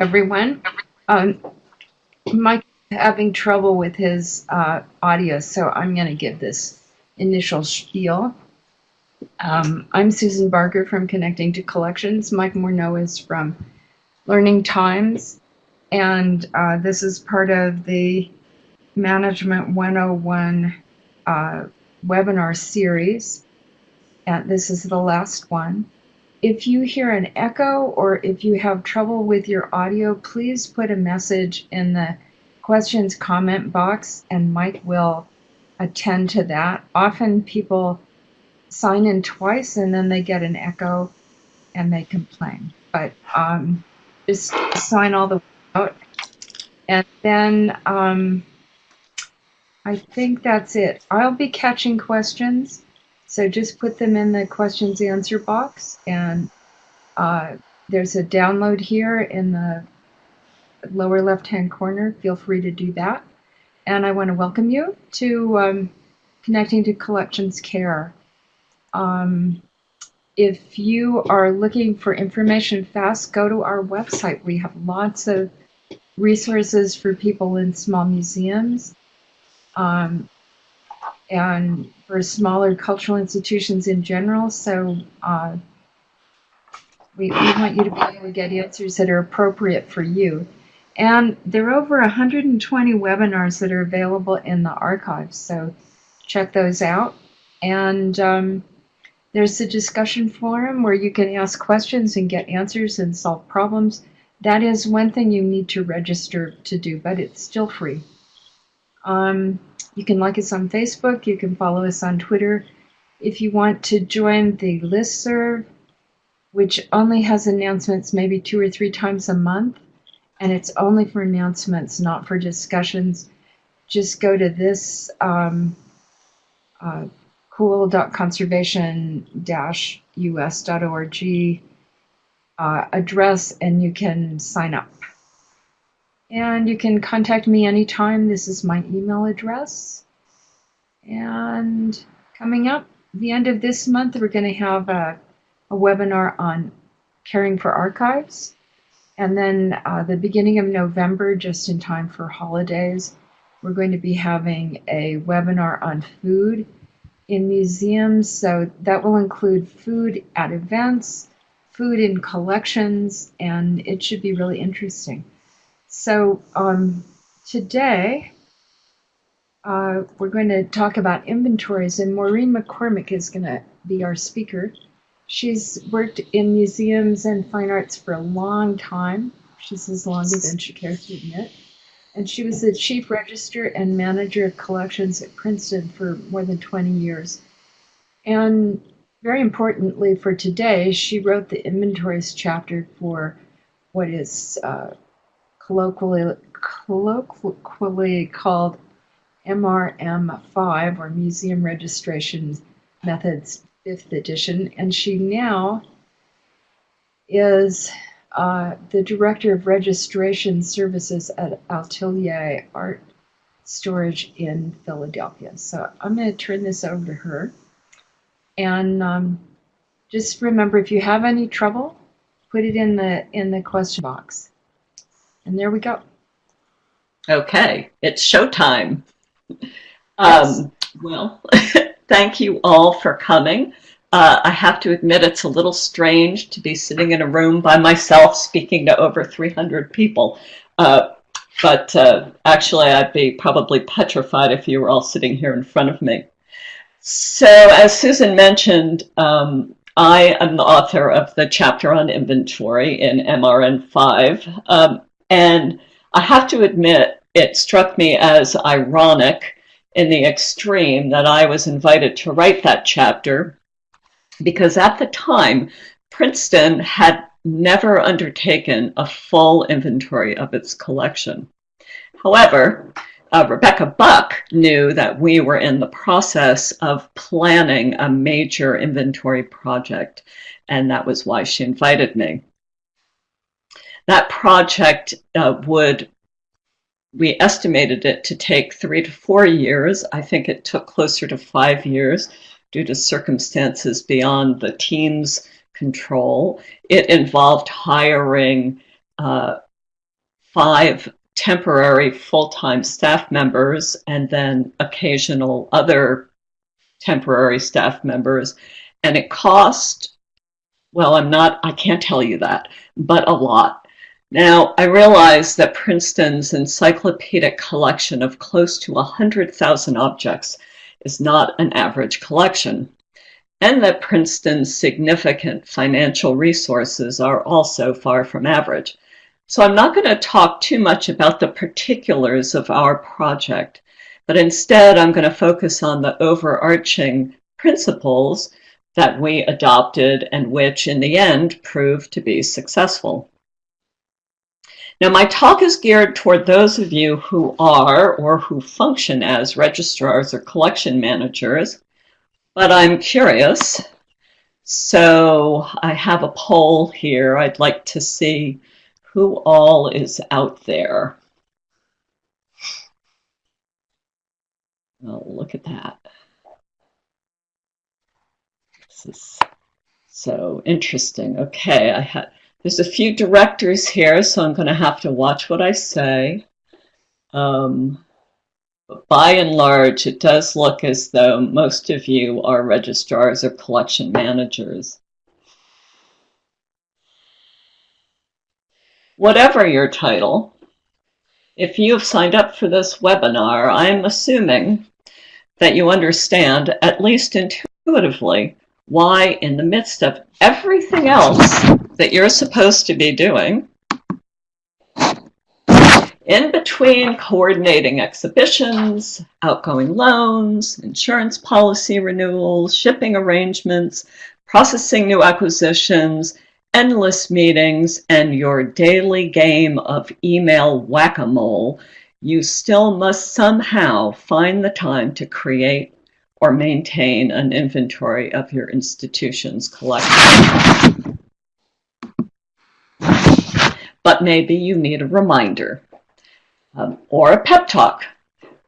everyone. Um, Mike having trouble with his uh, audio, so I'm going to give this initial spiel. Um, I'm Susan Barker from Connecting to Collections. Mike Morneau is from Learning Times, and uh, this is part of the Management 101 uh, webinar series. And this is the last one. If you hear an echo or if you have trouble with your audio, please put a message in the questions comment box and Mike will attend to that. Often people sign in twice and then they get an echo and they complain. But um, just sign all the way out. And then um, I think that's it. I'll be catching questions. So just put them in the questions answer box and uh, there's a download here in the lower left hand corner. Feel free to do that. And I want to welcome you to um, Connecting to Collections Care. Um, if you are looking for information fast, go to our website. We have lots of resources for people in small museums. Um, and for smaller cultural institutions in general. So uh, we, we want you to be able to get answers that are appropriate for you. And there are over 120 webinars that are available in the archives, so check those out. And um, there's a discussion forum where you can ask questions and get answers and solve problems. That is one thing you need to register to do, but it's still free. Um, you can like us on Facebook. You can follow us on Twitter. If you want to join the list serve, which only has announcements maybe two or three times a month, and it's only for announcements, not for discussions, just go to this um, uh, cool.conservation-us.org uh, address and you can sign up. And you can contact me anytime. This is my email address. And coming up, the end of this month, we're going to have a, a webinar on caring for archives. And then uh, the beginning of November, just in time for holidays, we're going to be having a webinar on food in museums. So that will include food at events, food in collections, and it should be really interesting. So um, today uh, we're going to talk about inventories, and Maureen McCormick is going to be our speaker. She's worked in museums and fine arts for a long time. She's as long as she cares to admit. And she was the chief register and manager of collections at Princeton for more than 20 years. And very importantly for today, she wrote the inventories chapter for what is uh, colloquially, colloquially called MRM5 or Museum Registration Methods 5th edition, and she now is uh, the Director of Registration Services at Atelier Art Storage in Philadelphia. So I'm going to turn this over to her. And um, just remember, if you have any trouble, put it in the in the question box. And there we go. Okay, it's showtime. Um, well, thank you all for coming. Uh, I have to admit it's a little strange to be sitting in a room by myself speaking to over 300 people. Uh, but uh, actually, I'd be probably petrified if you were all sitting here in front of me. So, as Susan mentioned, um, I am the author of the chapter on inventory in MRM 5. Um, and I have to admit, it struck me as ironic in the extreme that I was invited to write that chapter because at the time, Princeton had never undertaken a full inventory of its collection. However, uh, Rebecca Buck knew that we were in the process of planning a major inventory project, and that was why she invited me. That project uh, would, we estimated it to take three to four years. I think it took closer to five years due to circumstances beyond the team's control. It involved hiring uh, five temporary full-time staff members and then occasional other temporary staff members. And it cost, well, I'm not, I can't tell you that, but a lot. Now, I realize that Princeton's encyclopedic collection of close to 100,000 objects is not an average collection, and that Princeton's significant financial resources are also far from average. So I'm not going to talk too much about the particulars of our project, but instead I'm going to focus on the overarching principles that we adopted and which in the end proved to be successful. Now my talk is geared toward those of you who are or who function as registrars or collection managers, but I'm curious. So I have a poll here. I'd like to see who all is out there. Oh, look at that. This is so interesting. Okay, I had there's a few directors here, so I'm going to have to watch what I say. Um, by and large, it does look as though most of you are registrars or collection managers. Whatever your title, if you have signed up for this webinar, I'm assuming that you understand, at least intuitively, why in the midst of everything else that you're supposed to be doing, in between coordinating exhibitions, outgoing loans, insurance policy renewals, shipping arrangements, processing new acquisitions, endless meetings, and your daily game of email whack-a-mole, you still must somehow find the time to create or maintain an inventory of your institution's collection. But maybe you need a reminder um, or a pep talk.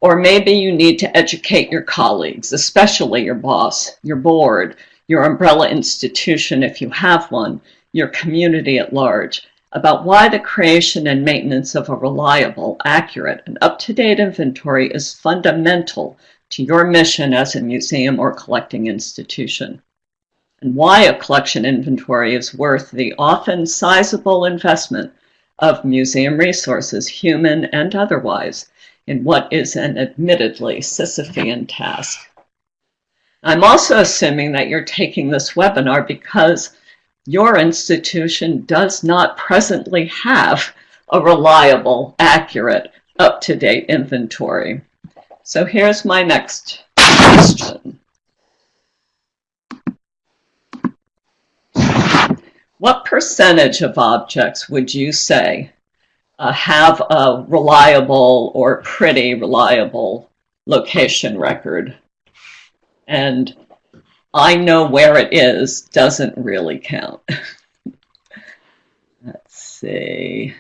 Or maybe you need to educate your colleagues, especially your boss, your board, your umbrella institution if you have one, your community at large, about why the creation and maintenance of a reliable, accurate, and up-to-date inventory is fundamental to your mission as a museum or collecting institution, and why a collection inventory is worth the often sizable investment of museum resources, human and otherwise, in what is an admittedly Sisyphean task. I'm also assuming that you're taking this webinar because your institution does not presently have a reliable, accurate, up-to-date inventory. So here's my next question. What percentage of objects would you say uh, have a reliable or pretty reliable location record? And I know where it is doesn't really count. Let's see.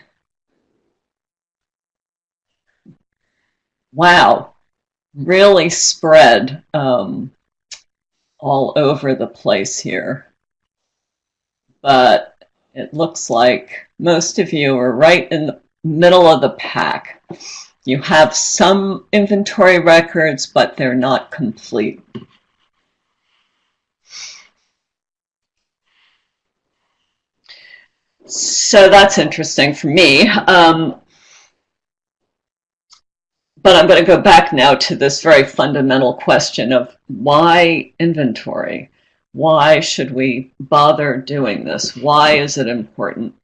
Wow, really spread um, all over the place here. But it looks like most of you are right in the middle of the pack. You have some inventory records, but they're not complete. So that's interesting for me. Um, but I'm going to go back now to this very fundamental question of why inventory? Why should we bother doing this? Why is it important?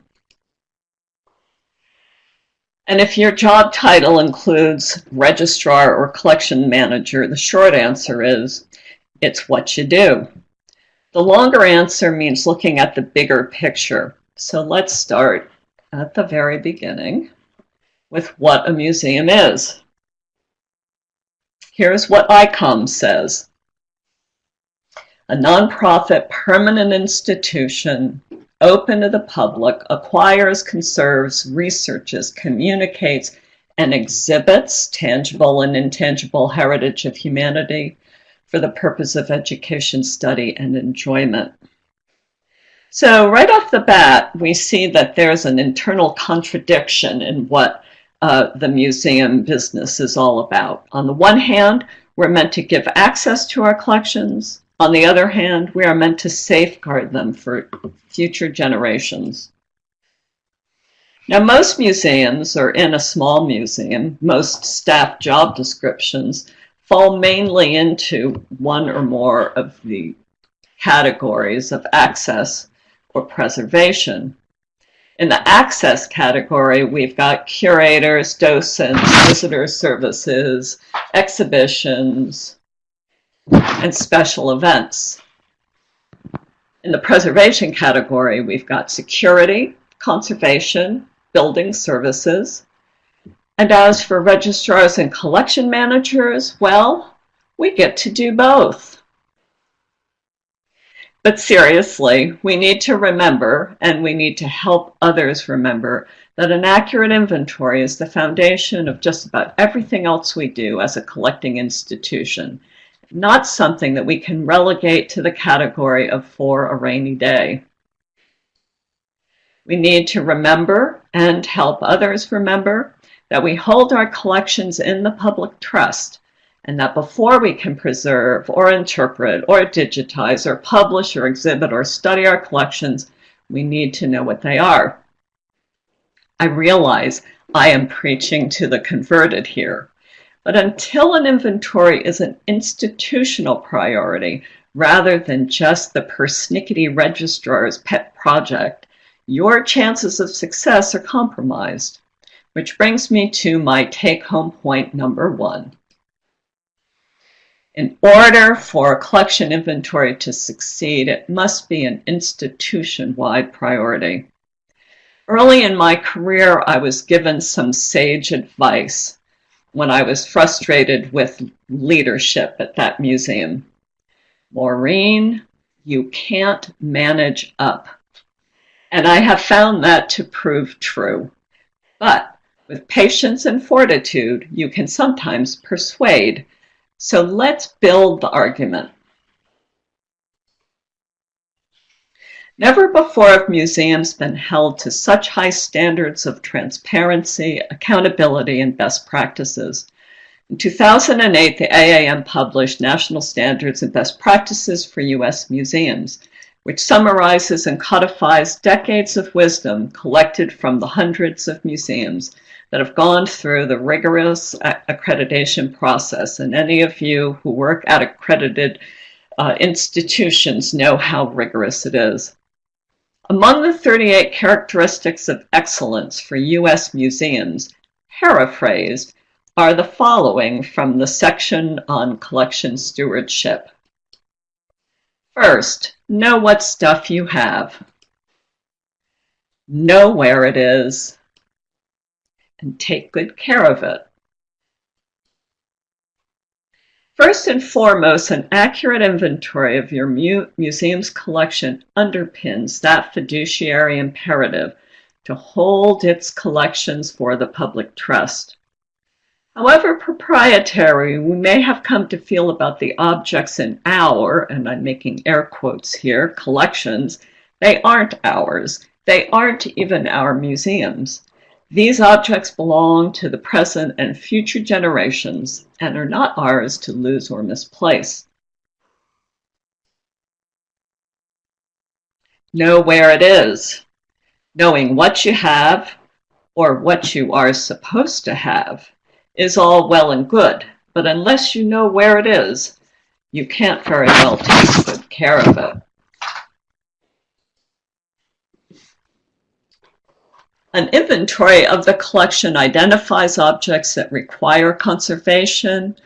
And if your job title includes registrar or collection manager, the short answer is it's what you do. The longer answer means looking at the bigger picture. So let's start at the very beginning with what a museum is. Here's what ICOM says. A nonprofit permanent institution open to the public acquires, conserves, researches, communicates, and exhibits tangible and intangible heritage of humanity for the purpose of education, study, and enjoyment. So right off the bat, we see that there's an internal contradiction in what uh, the museum business is all about. On the one hand, we're meant to give access to our collections. On the other hand, we are meant to safeguard them for future generations. Now, most museums, or in a small museum, most staff job descriptions fall mainly into one or more of the categories of access or preservation. In the access category, we've got curators, docents, visitor services, exhibitions, and special events. In the preservation category, we've got security, conservation, building services. And as for registrars and collection managers, well, we get to do both. But seriously, we need to remember, and we need to help others remember, that an accurate inventory is the foundation of just about everything else we do as a collecting institution, not something that we can relegate to the category of for a rainy day. We need to remember and help others remember that we hold our collections in the public trust and that before we can preserve or interpret or digitize or publish or exhibit or study our collections, we need to know what they are. I realize I am preaching to the converted here, but until an inventory is an institutional priority rather than just the persnickety registrar's pet project, your chances of success are compromised. Which brings me to my take-home point number one. In order for a collection inventory to succeed, it must be an institution-wide priority. Early in my career, I was given some sage advice when I was frustrated with leadership at that museum. Maureen, you can't manage up. And I have found that to prove true. But with patience and fortitude, you can sometimes persuade. So let's build the argument. Never before have museums been held to such high standards of transparency, accountability, and best practices. In 2008, the AAM published National Standards and Best Practices for U.S. Museums which summarizes and codifies decades of wisdom collected from the hundreds of museums that have gone through the rigorous accreditation process. And any of you who work at accredited uh, institutions know how rigorous it is. Among the 38 characteristics of excellence for U.S. museums, paraphrased, are the following from the section on collection stewardship. First, know what stuff you have. Know where it is and take good care of it. First and foremost, an accurate inventory of your mu museum's collection underpins that fiduciary imperative to hold its collections for the public trust. However proprietary we may have come to feel about the objects in our, and I'm making air quotes here, collections, they aren't ours. They aren't even our museums. These objects belong to the present and future generations and are not ours to lose or misplace. Know where it is. Knowing what you have or what you are supposed to have is all well and good, but unless you know where it is, you can't very well take good care of it. An inventory of the collection identifies objects that require conservation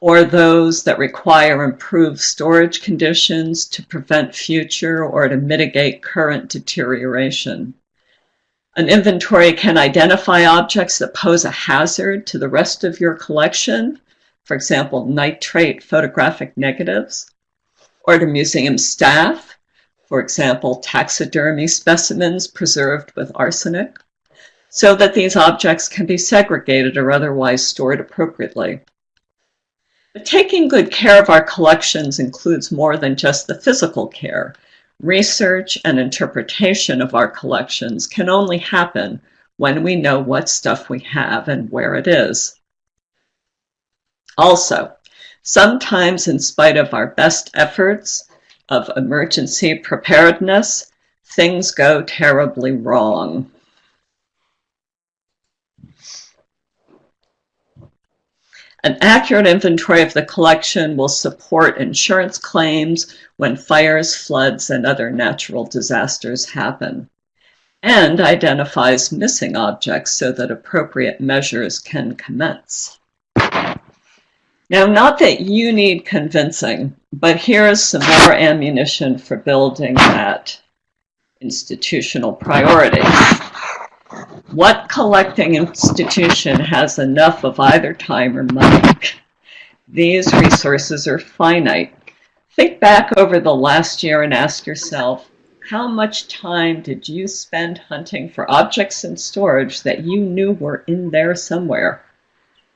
or those that require improved storage conditions to prevent future or to mitigate current deterioration. An inventory can identify objects that pose a hazard to the rest of your collection, for example, nitrate photographic negatives, or to museum staff, for example, taxidermy specimens preserved with arsenic, so that these objects can be segregated or otherwise stored appropriately. But taking good care of our collections includes more than just the physical care. Research and interpretation of our collections can only happen when we know what stuff we have and where it is. Also, sometimes in spite of our best efforts of emergency preparedness, things go terribly wrong. An accurate inventory of the collection will support insurance claims when fires, floods, and other natural disasters happen, and identifies missing objects so that appropriate measures can commence. Now, not that you need convincing, but here is some more ammunition for building that institutional priority. What collecting institution has enough of either time or money? These resources are finite. Think back over the last year and ask yourself, how much time did you spend hunting for objects in storage that you knew were in there somewhere?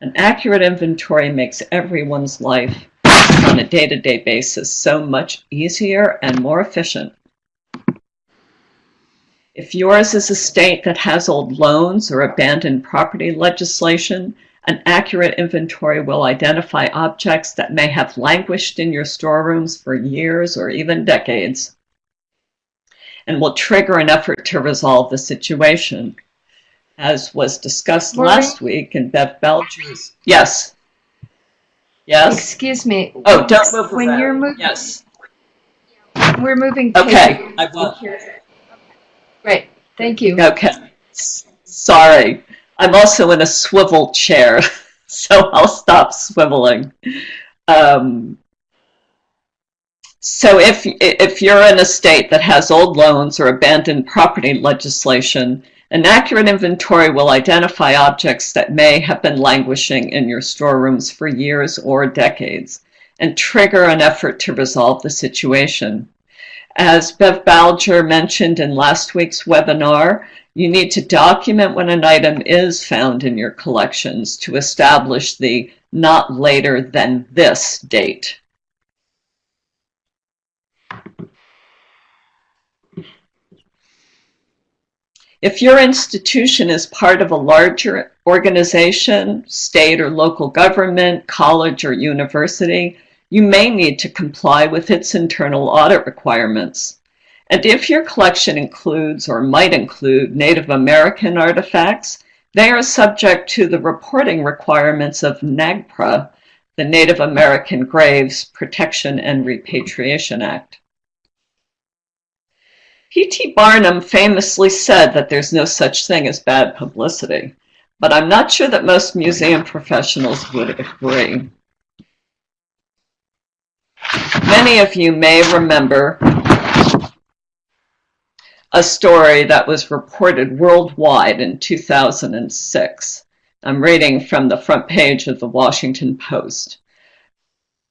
An accurate inventory makes everyone's life on a day-to-day -day basis so much easier and more efficient. If yours is a state that has old loans or abandoned property legislation, an accurate inventory will identify objects that may have languished in your storerooms for years or even decades and will trigger an effort to resolve the situation. As was discussed Maureen? last week in Bev Belcher's. Yes. Yes. Excuse me. Oh, don't move When around. you're moving, Yes. we're moving. Okay. I will. Great. Thank you. Okay. Sorry. I'm also in a swivel chair, so I'll stop swiveling. Um, so if, if you're in a state that has old loans or abandoned property legislation, an accurate inventory will identify objects that may have been languishing in your storerooms for years or decades and trigger an effort to resolve the situation. As Bev Balger mentioned in last week's webinar, you need to document when an item is found in your collections to establish the not later than this date. If your institution is part of a larger organization, state or local government, college or university, you may need to comply with its internal audit requirements. And if your collection includes or might include Native American artifacts, they are subject to the reporting requirements of NAGPRA, the Native American Graves Protection and Repatriation Act. P.T. Barnum famously said that there's no such thing as bad publicity, but I'm not sure that most museum professionals would agree. Many of you may remember a story that was reported worldwide in 2006. I'm reading from the front page of the Washington Post.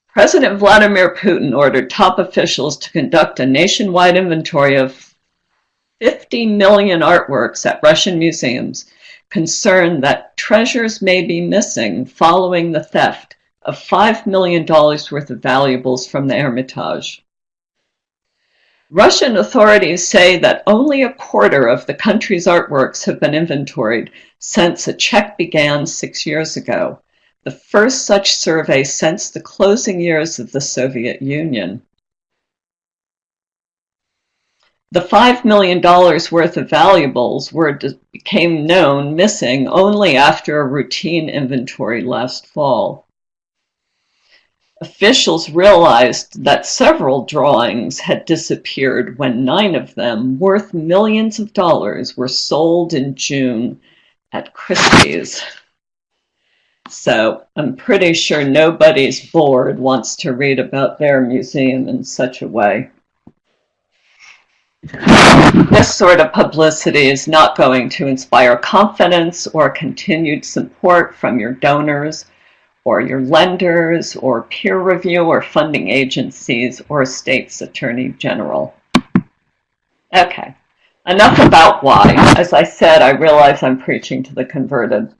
President Vladimir Putin ordered top officials to conduct a nationwide inventory of 50 million artworks at Russian museums concerned that treasures may be missing following the theft of $5 million worth of valuables from the Hermitage. Russian authorities say that only a quarter of the country's artworks have been inventoried since a check began six years ago, the first such survey since the closing years of the Soviet Union. The $5 million worth of valuables were became known missing only after a routine inventory last fall. Officials realized that several drawings had disappeared when nine of them, worth millions of dollars, were sold in June at Christie's. So I'm pretty sure nobody's board wants to read about their museum in such a way. This sort of publicity is not going to inspire confidence or continued support from your donors or your lenders or peer review or funding agencies or a state's attorney general. Okay, enough about why. As I said, I realize I'm preaching to the converted.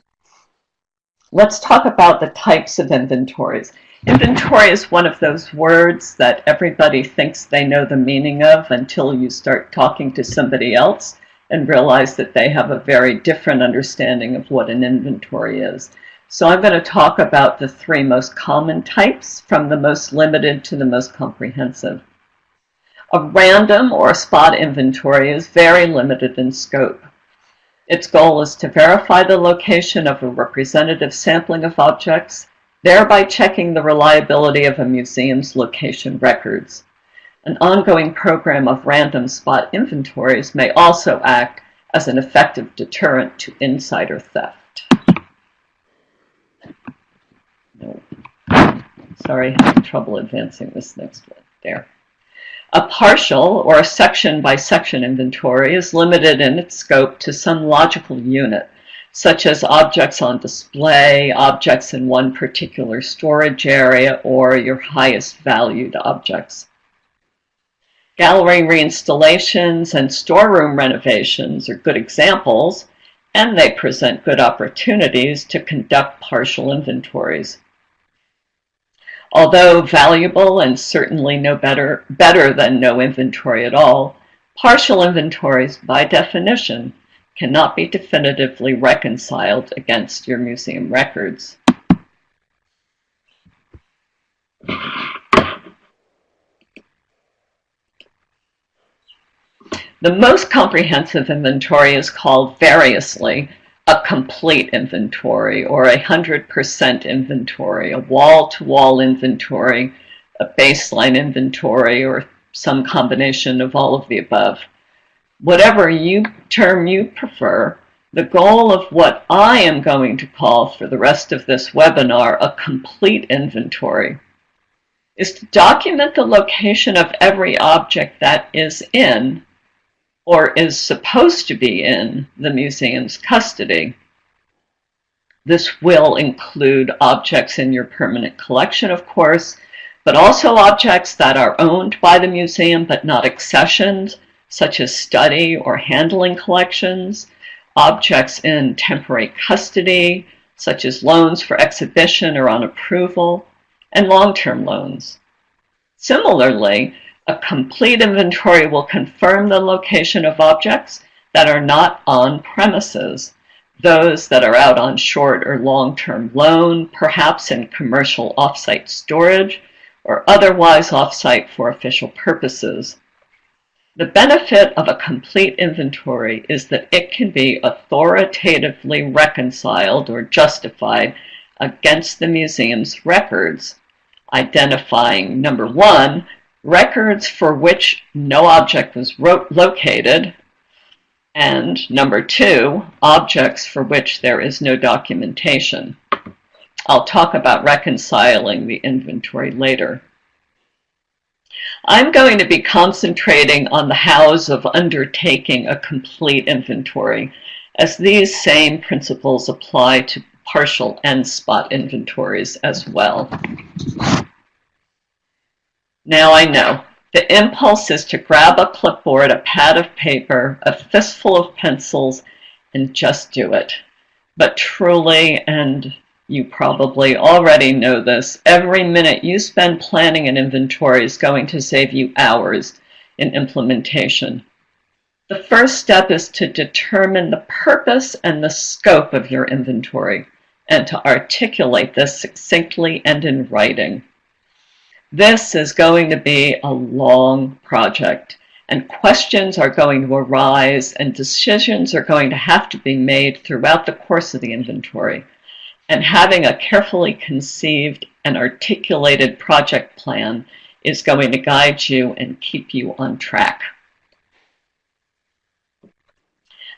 Let's talk about the types of inventories. Inventory is one of those words that everybody thinks they know the meaning of until you start talking to somebody else and realize that they have a very different understanding of what an inventory is. So I'm going to talk about the three most common types from the most limited to the most comprehensive. A random or a spot inventory is very limited in scope. Its goal is to verify the location of a representative sampling of objects, thereby checking the reliability of a museum's location records. An ongoing program of random spot inventories may also act as an effective deterrent to insider theft. No. Sorry, I have trouble advancing this next one. There. A partial or a section by section inventory is limited in its scope to some logical unit, such as objects on display, objects in one particular storage area, or your highest valued objects. Gallery reinstallations and storeroom renovations are good examples, and they present good opportunities to conduct partial inventories. Although valuable and certainly no better, better than no inventory at all, partial inventories, by definition, cannot be definitively reconciled against your museum records. The most comprehensive inventory is called variously a complete inventory or a 100% inventory, a wall-to-wall inventory, a baseline inventory, or some combination of all of the above. Whatever you term you prefer, the goal of what I am going to call for the rest of this webinar a complete inventory is to document the location of every object that is in or is supposed to be in the museum's custody. This will include objects in your permanent collection, of course, but also objects that are owned by the museum but not accessioned, such as study or handling collections, objects in temporary custody, such as loans for exhibition or on approval, and long-term loans. Similarly, a complete inventory will confirm the location of objects that are not on premises, those that are out on short or long-term loan, perhaps in commercial offsite storage, or otherwise offsite for official purposes. The benefit of a complete inventory is that it can be authoritatively reconciled or justified against the museum's records, identifying, number one, records for which no object was located, and number two, objects for which there is no documentation. I'll talk about reconciling the inventory later. I'm going to be concentrating on the hows of undertaking a complete inventory, as these same principles apply to partial and spot inventories as well. Now I know. The impulse is to grab a clipboard, a pad of paper, a fistful of pencils, and just do it. But truly, and you probably already know this, every minute you spend planning an inventory is going to save you hours in implementation. The first step is to determine the purpose and the scope of your inventory and to articulate this succinctly and in writing. This is going to be a long project and questions are going to arise and decisions are going to have to be made throughout the course of the inventory. And having a carefully conceived and articulated project plan is going to guide you and keep you on track.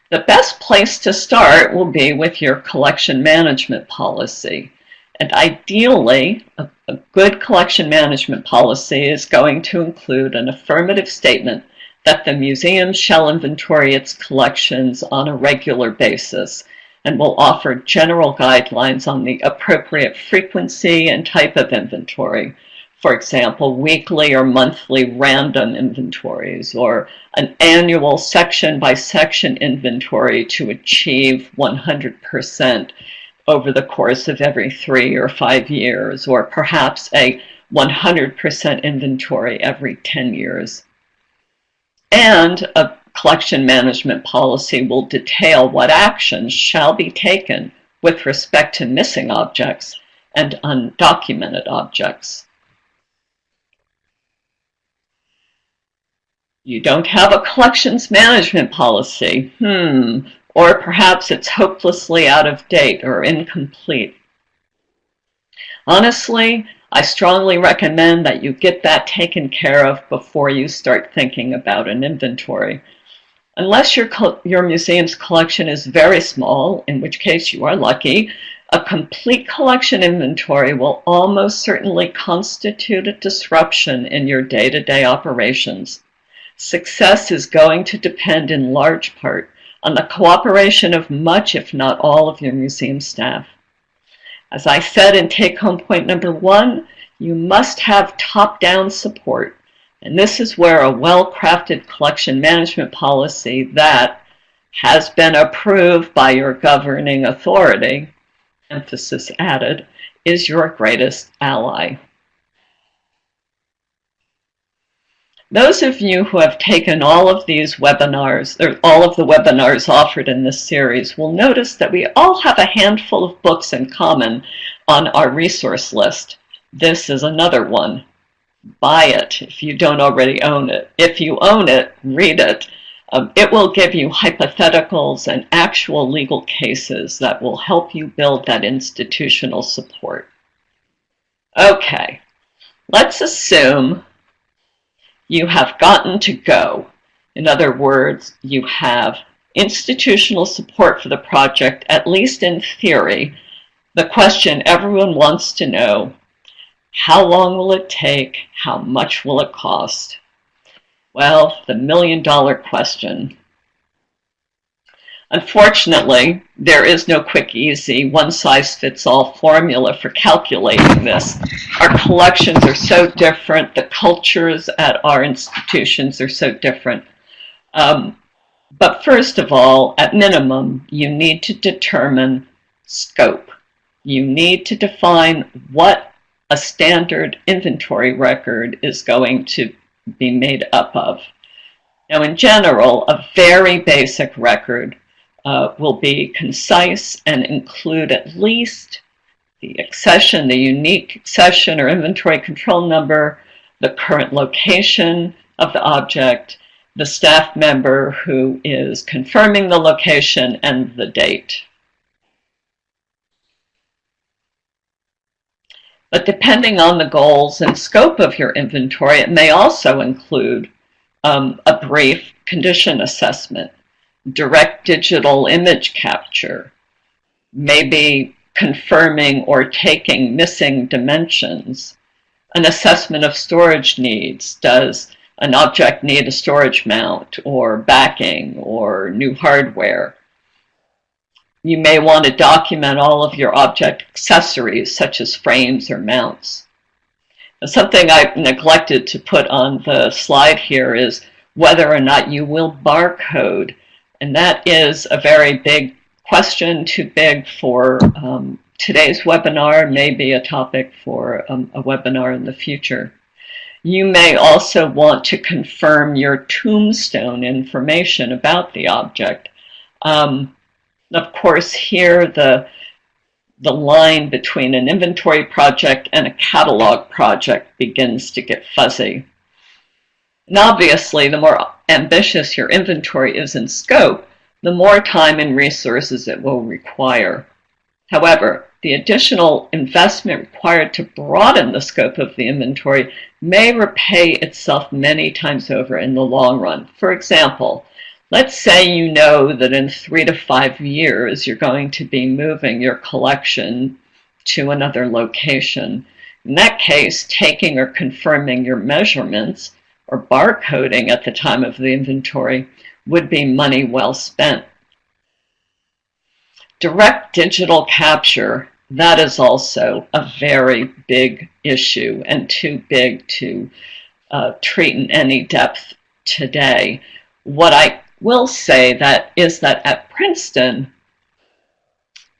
The best place to start will be with your collection management policy. And ideally, a, a, good collection management policy is going to include an affirmative statement that the museum shall inventory its collections on a regular basis and will offer general guidelines on the appropriate frequency and type of inventory. For example, weekly or monthly random inventories or an annual section by section inventory to achieve 100% over the course of every three or five years, or perhaps a 100% inventory every 10 years. And a collection management policy will detail what actions shall be taken with respect to missing objects and undocumented objects. You don't have a collections management policy. Hmm. Or perhaps it's hopelessly out of date or incomplete. Honestly, I strongly recommend that you get that taken care of before you start thinking about an inventory. Unless your, your museum's collection is very small, in which case you are lucky, a complete collection inventory will almost certainly constitute a disruption in your day-to-day -day operations. Success is going to depend in large part on the cooperation of much, if not all, of your museum staff. As I said in take-home point number one, you must have top-down support. And this is where a well-crafted collection management policy that has been approved by your governing authority, emphasis added, is your greatest ally. Those of you who have taken all of these webinars, or all of the webinars offered in this series, will notice that we all have a handful of books in common on our resource list. This is another one. Buy it if you don't already own it. If you own it, read it. Um, it will give you hypotheticals and actual legal cases that will help you build that institutional support. Okay, let's assume you have gotten to go. In other words, you have institutional support for the project, at least in theory. The question everyone wants to know, how long will it take? How much will it cost? Well, the million dollar question. Unfortunately, there is no quick, easy, one-size-fits-all formula for calculating this. Our collections are so different. The cultures at our institutions are so different. Um, but first of all, at minimum, you need to determine scope. You need to define what a standard inventory record is going to be made up of. Now, in general, a very basic record uh, will be concise and include at least the accession, the unique accession or inventory control number, the current location of the object, the staff member who is confirming the location, and the date. But depending on the goals and scope of your inventory, it may also include um, a brief condition assessment direct digital image capture, maybe confirming or taking missing dimensions, an assessment of storage needs. Does an object need a storage mount or backing or new hardware? You may want to document all of your object accessories such as frames or mounts. Something I neglected to put on the slide here is whether or not you will barcode and that is a very big question, too big for um, today's webinar, maybe a topic for um, a webinar in the future. You may also want to confirm your tombstone information about the object. Um, of course, here the, the line between an inventory project and a catalog project begins to get fuzzy. And obviously, the more ambitious your inventory is in scope, the more time and resources it will require. However, the additional investment required to broaden the scope of the inventory may repay itself many times over in the long run. For example, let's say you know that in three to five years you're going to be moving your collection to another location. In that case, taking or confirming your measurements or barcoding at the time of the inventory would be money well spent. Direct digital capture, that is also a very big issue and too big to uh, treat in any depth today. What I will say that is that at Princeton,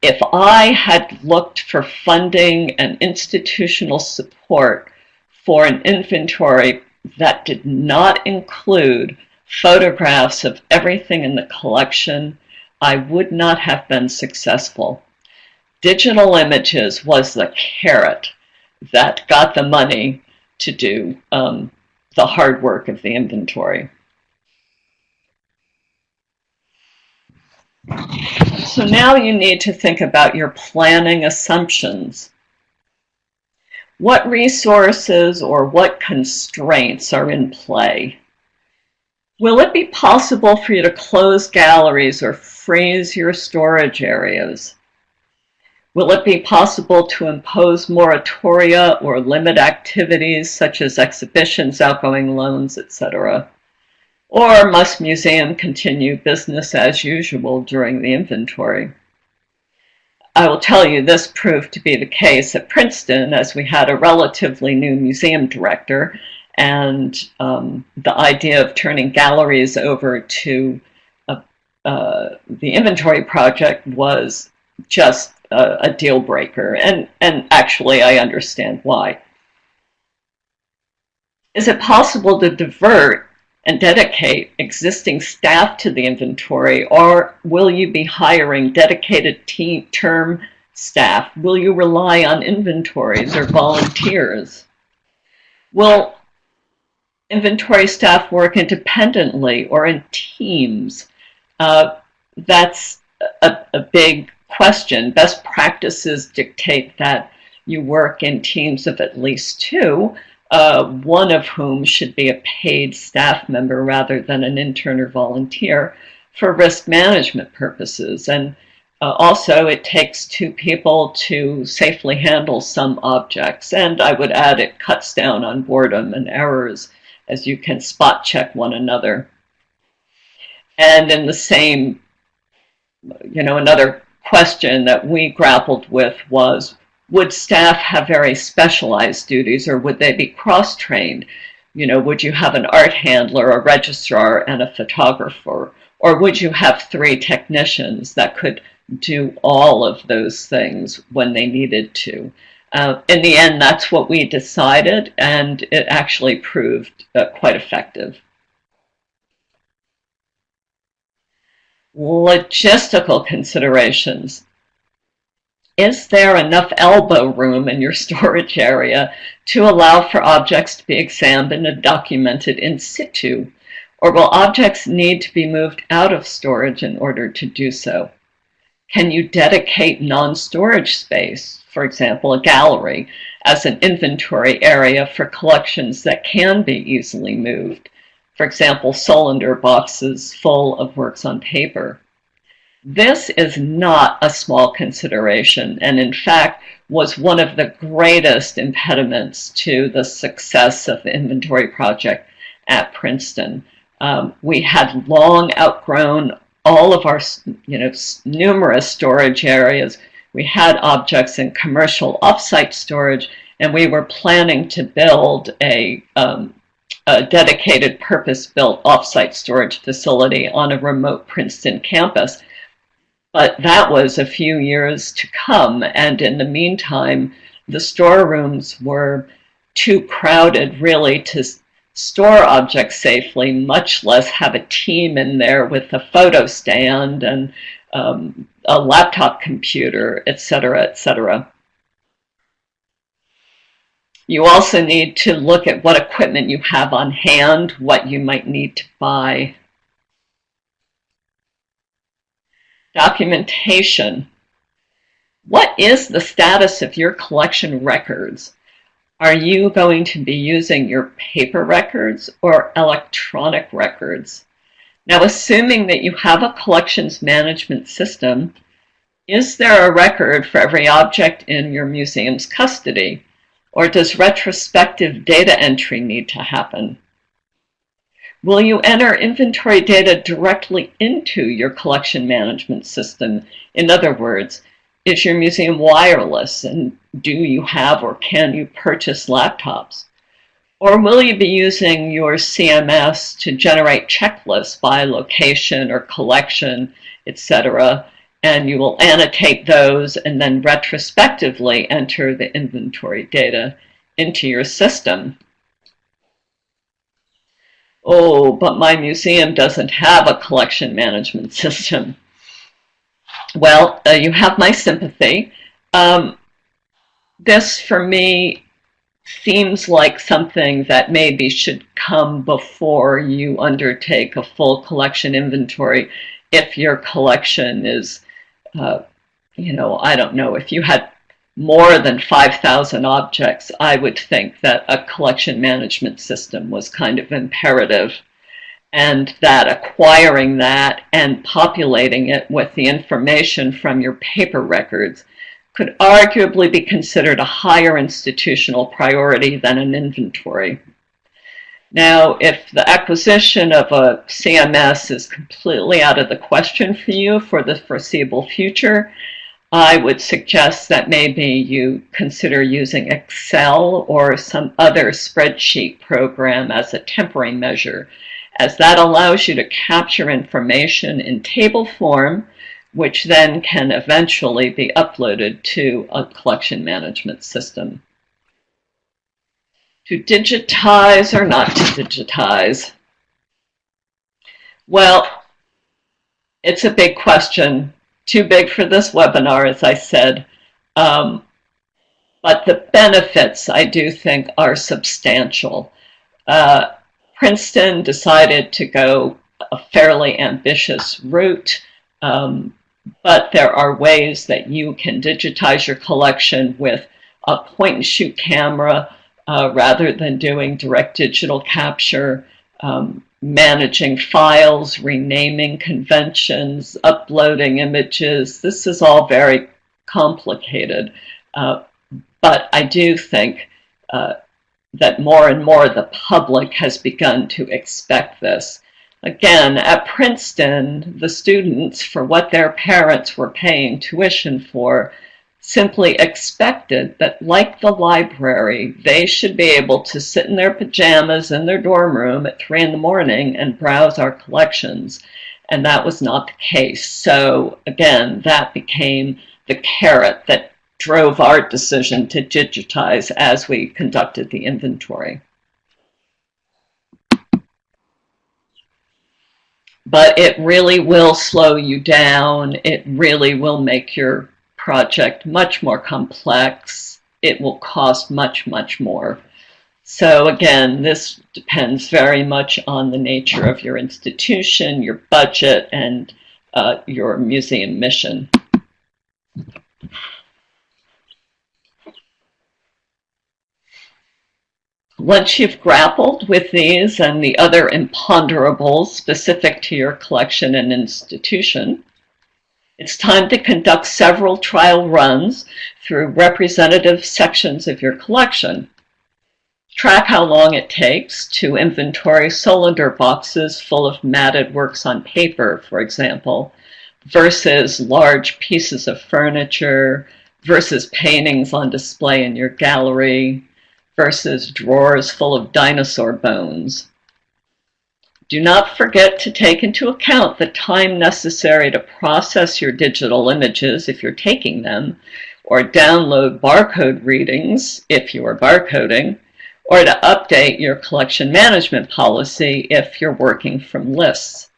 if I had looked for funding and institutional support for an inventory that did not include photographs of everything in the collection, I would not have been successful. Digital images was the carrot that got the money to do um, the hard work of the inventory. So now you need to think about your planning assumptions. What resources or what constraints are in play? Will it be possible for you to close galleries or freeze your storage areas? Will it be possible to impose moratoria or limit activities such as exhibitions, outgoing loans, etc.? Or must museum continue business as usual during the inventory? I will tell you this proved to be the case at Princeton as we had a relatively new museum director and um, the idea of turning galleries over to a, uh, the inventory project was just a, a deal breaker and, and actually I understand why. Is it possible to divert and dedicate existing staff to the inventory or will you be hiring dedicated team term staff? Will you rely on inventories or volunteers? Will inventory staff work independently or in teams? Uh, that's a, a big question. Best practices dictate that you work in teams of at least two, uh, one of whom should be a paid staff member rather than an intern or volunteer for risk management purposes. And uh, also, it takes two people to safely handle some objects. And I would add it cuts down on boredom and errors as you can spot check one another. And in the same, you know, another question that we grappled with was would staff have very specialized duties or would they be cross-trained? You know, would you have an art handler, a registrar, and a photographer? Or would you have three technicians that could do all of those things when they needed to? Uh, in the end, that's what we decided, and it actually proved uh, quite effective. Logistical considerations. Is there enough elbow room in your storage area to allow for objects to be examined and documented in situ? Or will objects need to be moved out of storage in order to do so? Can you dedicate non-storage space, for example, a gallery, as an inventory area for collections that can be easily moved? For example, Solander boxes full of works on paper. This is not a small consideration, and in fact was one of the greatest impediments to the success of the inventory project at Princeton. Um, we had long outgrown all of our, you know, numerous storage areas. We had objects in commercial offsite storage, and we were planning to build a, um, a dedicated purpose-built offsite storage facility on a remote Princeton campus. But that was a few years to come. And in the meantime, the storerooms were too crowded really to store objects safely, much less have a team in there with a photo stand and um, a laptop computer, etc., etc. You also need to look at what equipment you have on hand, what you might need to buy. Documentation. What is the status of your collection records? Are you going to be using your paper records or electronic records? Now, assuming that you have a collections management system, is there a record for every object in your museum's custody? Or does retrospective data entry need to happen? Will you enter inventory data directly into your collection management system? In other words, is your museum wireless and do you have or can you purchase laptops? Or will you be using your CMS to generate checklists by location or collection, etc., and you will annotate those and then retrospectively enter the inventory data into your system. Oh, but my museum doesn't have a collection management system. Well, uh, you have my sympathy. Um, this, for me, seems like something that maybe should come before you undertake a full collection inventory if your collection is, uh, you know, I don't know, if you had more than 5,000 objects, I would think that a collection management system was kind of imperative and that acquiring that and populating it with the information from your paper records could arguably be considered a higher institutional priority than an inventory. Now, if the acquisition of a CMS is completely out of the question for you for the foreseeable future, I would suggest that maybe you consider using Excel or some other spreadsheet program as a temporary measure, as that allows you to capture information in table form which then can eventually be uploaded to a collection management system. To digitize or not to digitize? Well, it's a big question. Too big for this webinar, as I said. Um, but the benefits, I do think, are substantial. Uh, Princeton decided to go a fairly ambitious route. Um, but there are ways that you can digitize your collection with a point and shoot camera uh, rather than doing direct digital capture, um, managing files, renaming conventions, uploading images. This is all very complicated, uh, but I do think uh, that more and more the public has begun to expect this. Again, at Princeton, the students, for what their parents were paying tuition for, simply expected that, like the library, they should be able to sit in their pajamas in their dorm room at 3 in the morning and browse our collections. And that was not the case. So, again, that became the carrot that drove our decision to digitize as we conducted the inventory. but it really will slow you down. It really will make your project much more complex. It will cost much, much more. So again, this depends very much on the nature of your institution, your budget, and uh, your museum mission. Once you've grappled with these and the other imponderables specific to your collection and institution, it's time to conduct several trial runs through representative sections of your collection. Track how long it takes to inventory Solander boxes full of matted works on paper, for example, versus large pieces of furniture, versus paintings on display in your gallery, versus drawers full of dinosaur bones. Do not forget to take into account the time necessary to process your digital images if you're taking them, or download barcode readings if you are barcoding, or to update your collection management policy if you're working from lists.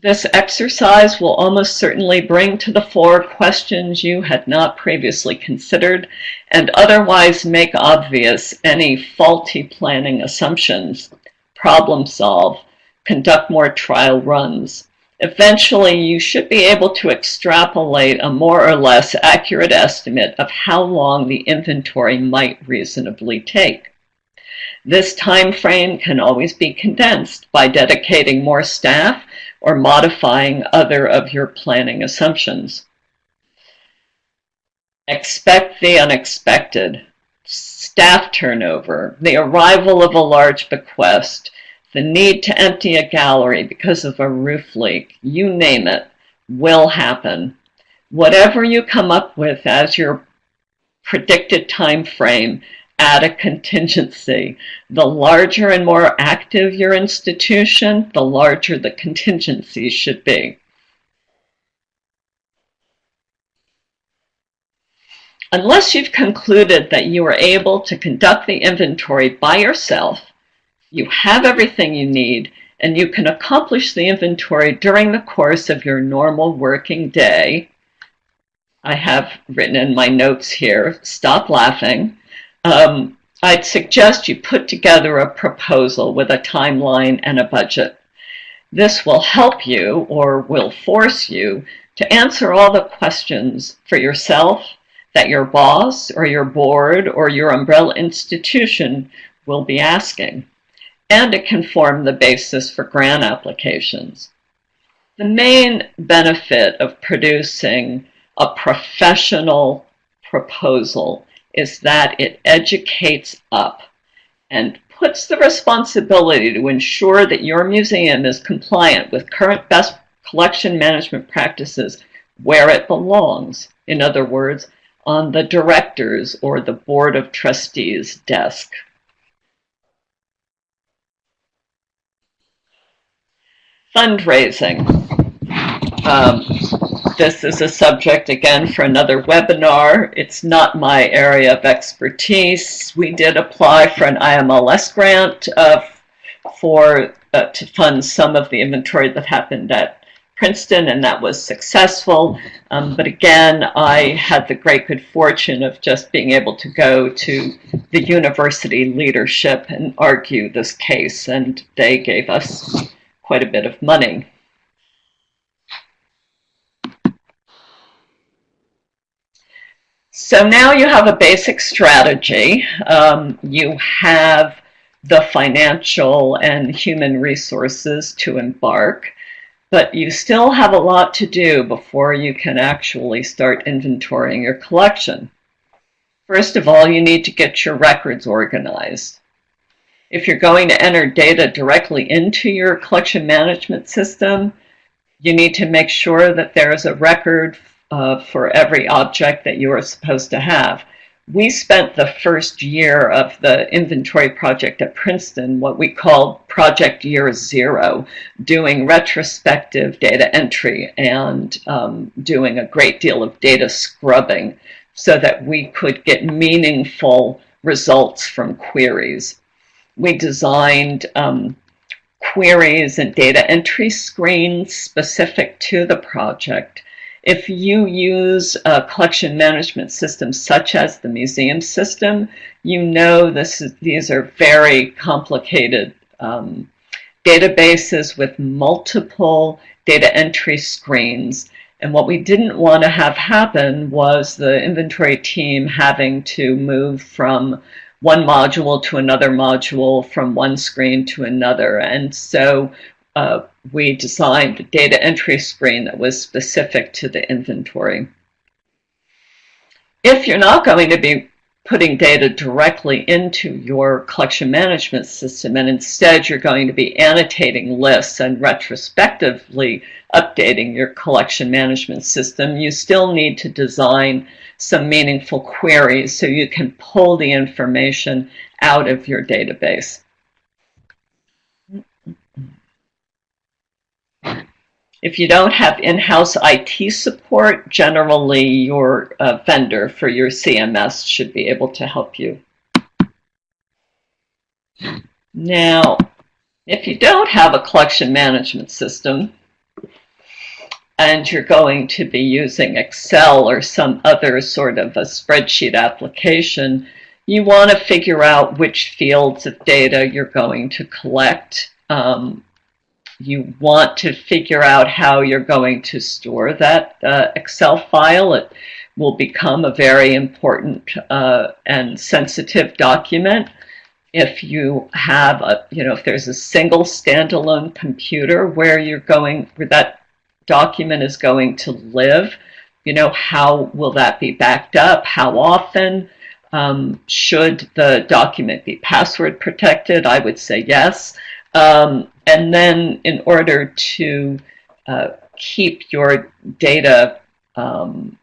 This exercise will almost certainly bring to the fore questions you had not previously considered and otherwise make obvious any faulty planning assumptions. Problem solve, conduct more trial runs. Eventually, you should be able to extrapolate a more or less accurate estimate of how long the inventory might reasonably take. This time frame can always be condensed by dedicating more staff or modifying other of your planning assumptions. Expect the unexpected. Staff turnover, the arrival of a large bequest, the need to empty a gallery because of a roof leak, you name it, will happen. Whatever you come up with as your predicted time frame, add a contingency. The larger and more active your institution, the larger the contingency should be. Unless you've concluded that you are able to conduct the inventory by yourself, you have everything you need, and you can accomplish the inventory during the course of your normal working day. I have written in my notes here, stop laughing. Um, I'd suggest you put together a proposal with a timeline and a budget. This will help you or will force you to answer all the questions for yourself that your boss or your board or your umbrella institution will be asking. And it can form the basis for grant applications. The main benefit of producing a professional proposal is that it educates up and puts the responsibility to ensure that your museum is compliant with current best collection management practices where it belongs. In other words, on the director's or the board of trustees desk. Fundraising. Um, this is a subject again for another webinar. It's not my area of expertise. We did apply for an IMLS grant uh, for uh, to fund some of the inventory that happened at Princeton, and that was successful. Um, but again, I had the great good fortune of just being able to go to the university leadership and argue this case, and they gave us quite a bit of money. So now you have a basic strategy. Um, you have the financial and human resources to embark, but you still have a lot to do before you can actually start inventorying your collection. First of all, you need to get your records organized. If you're going to enter data directly into your collection management system, you need to make sure that there is a record uh, for every object that you are supposed to have. We spent the first year of the inventory project at Princeton, what we called Project Year Zero, doing retrospective data entry and um, doing a great deal of data scrubbing so that we could get meaningful results from queries. We designed um, queries and data entry screens specific to the project if you use a collection management system such as the museum system, you know this is, these are very complicated um, databases with multiple data entry screens. And what we didn't want to have happen was the inventory team having to move from one module to another module, from one screen to another. And so uh, we designed a data entry screen that was specific to the inventory. If you're not going to be putting data directly into your collection management system and instead you're going to be annotating lists and retrospectively updating your collection management system, you still need to design some meaningful queries so you can pull the information out of your database. If you don't have in-house IT support, generally your uh, vendor for your CMS should be able to help you. Now, if you don't have a collection management system, and you're going to be using Excel or some other sort of a spreadsheet application, you want to figure out which fields of data you're going to collect. Um, you want to figure out how you're going to store that uh, Excel file. It will become a very important uh, and sensitive document. If you have a, you know, if there's a single standalone computer where you're going, where that document is going to live, you know, how will that be backed up? How often? Um, should the document be password protected? I would say yes. Um, and then in order to uh, keep your data um,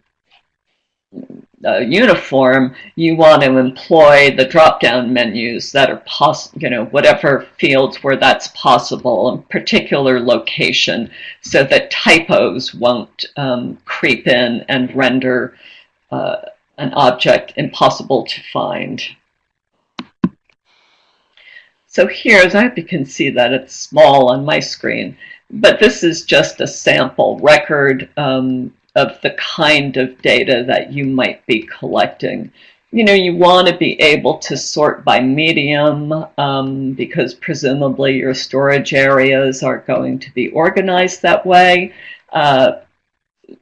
uh, uniform, you want to employ the drop-down menus that are possible, you know, whatever fields where that's possible, in particular location, so that typos won't um, creep in and render uh, an object impossible to find. So here, as I hope you can see that it's small on my screen, but this is just a sample record um, of the kind of data that you might be collecting. You know, you want to be able to sort by medium um, because presumably your storage areas are going to be organized that way. Uh,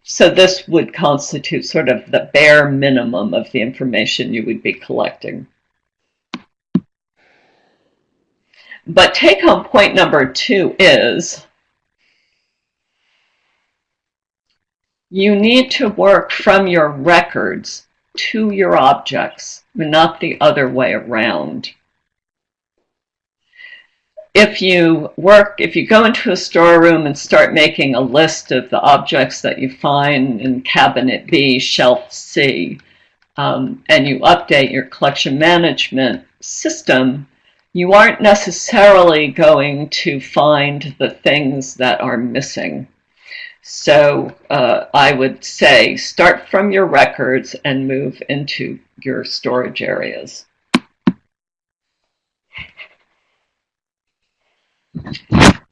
so this would constitute sort of the bare minimum of the information you would be collecting. But take home point number two is you need to work from your records to your objects, not the other way around. If you work, if you go into a storeroom and start making a list of the objects that you find in cabinet B, shelf C, um, and you update your collection management system, you aren't necessarily going to find the things that are missing. So uh, I would say start from your records and move into your storage areas.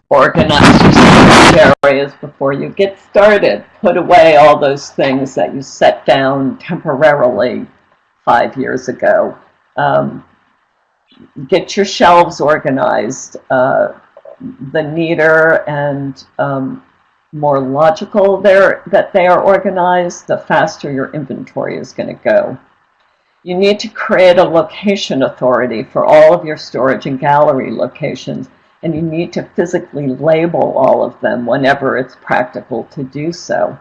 Organize your storage areas before you get started. Put away all those things that you set down temporarily five years ago. Um, get your shelves organized. Uh, the neater and um, more logical that they are organized, the faster your inventory is going to go. You need to create a location authority for all of your storage and gallery locations, and you need to physically label all of them whenever it's practical to do so.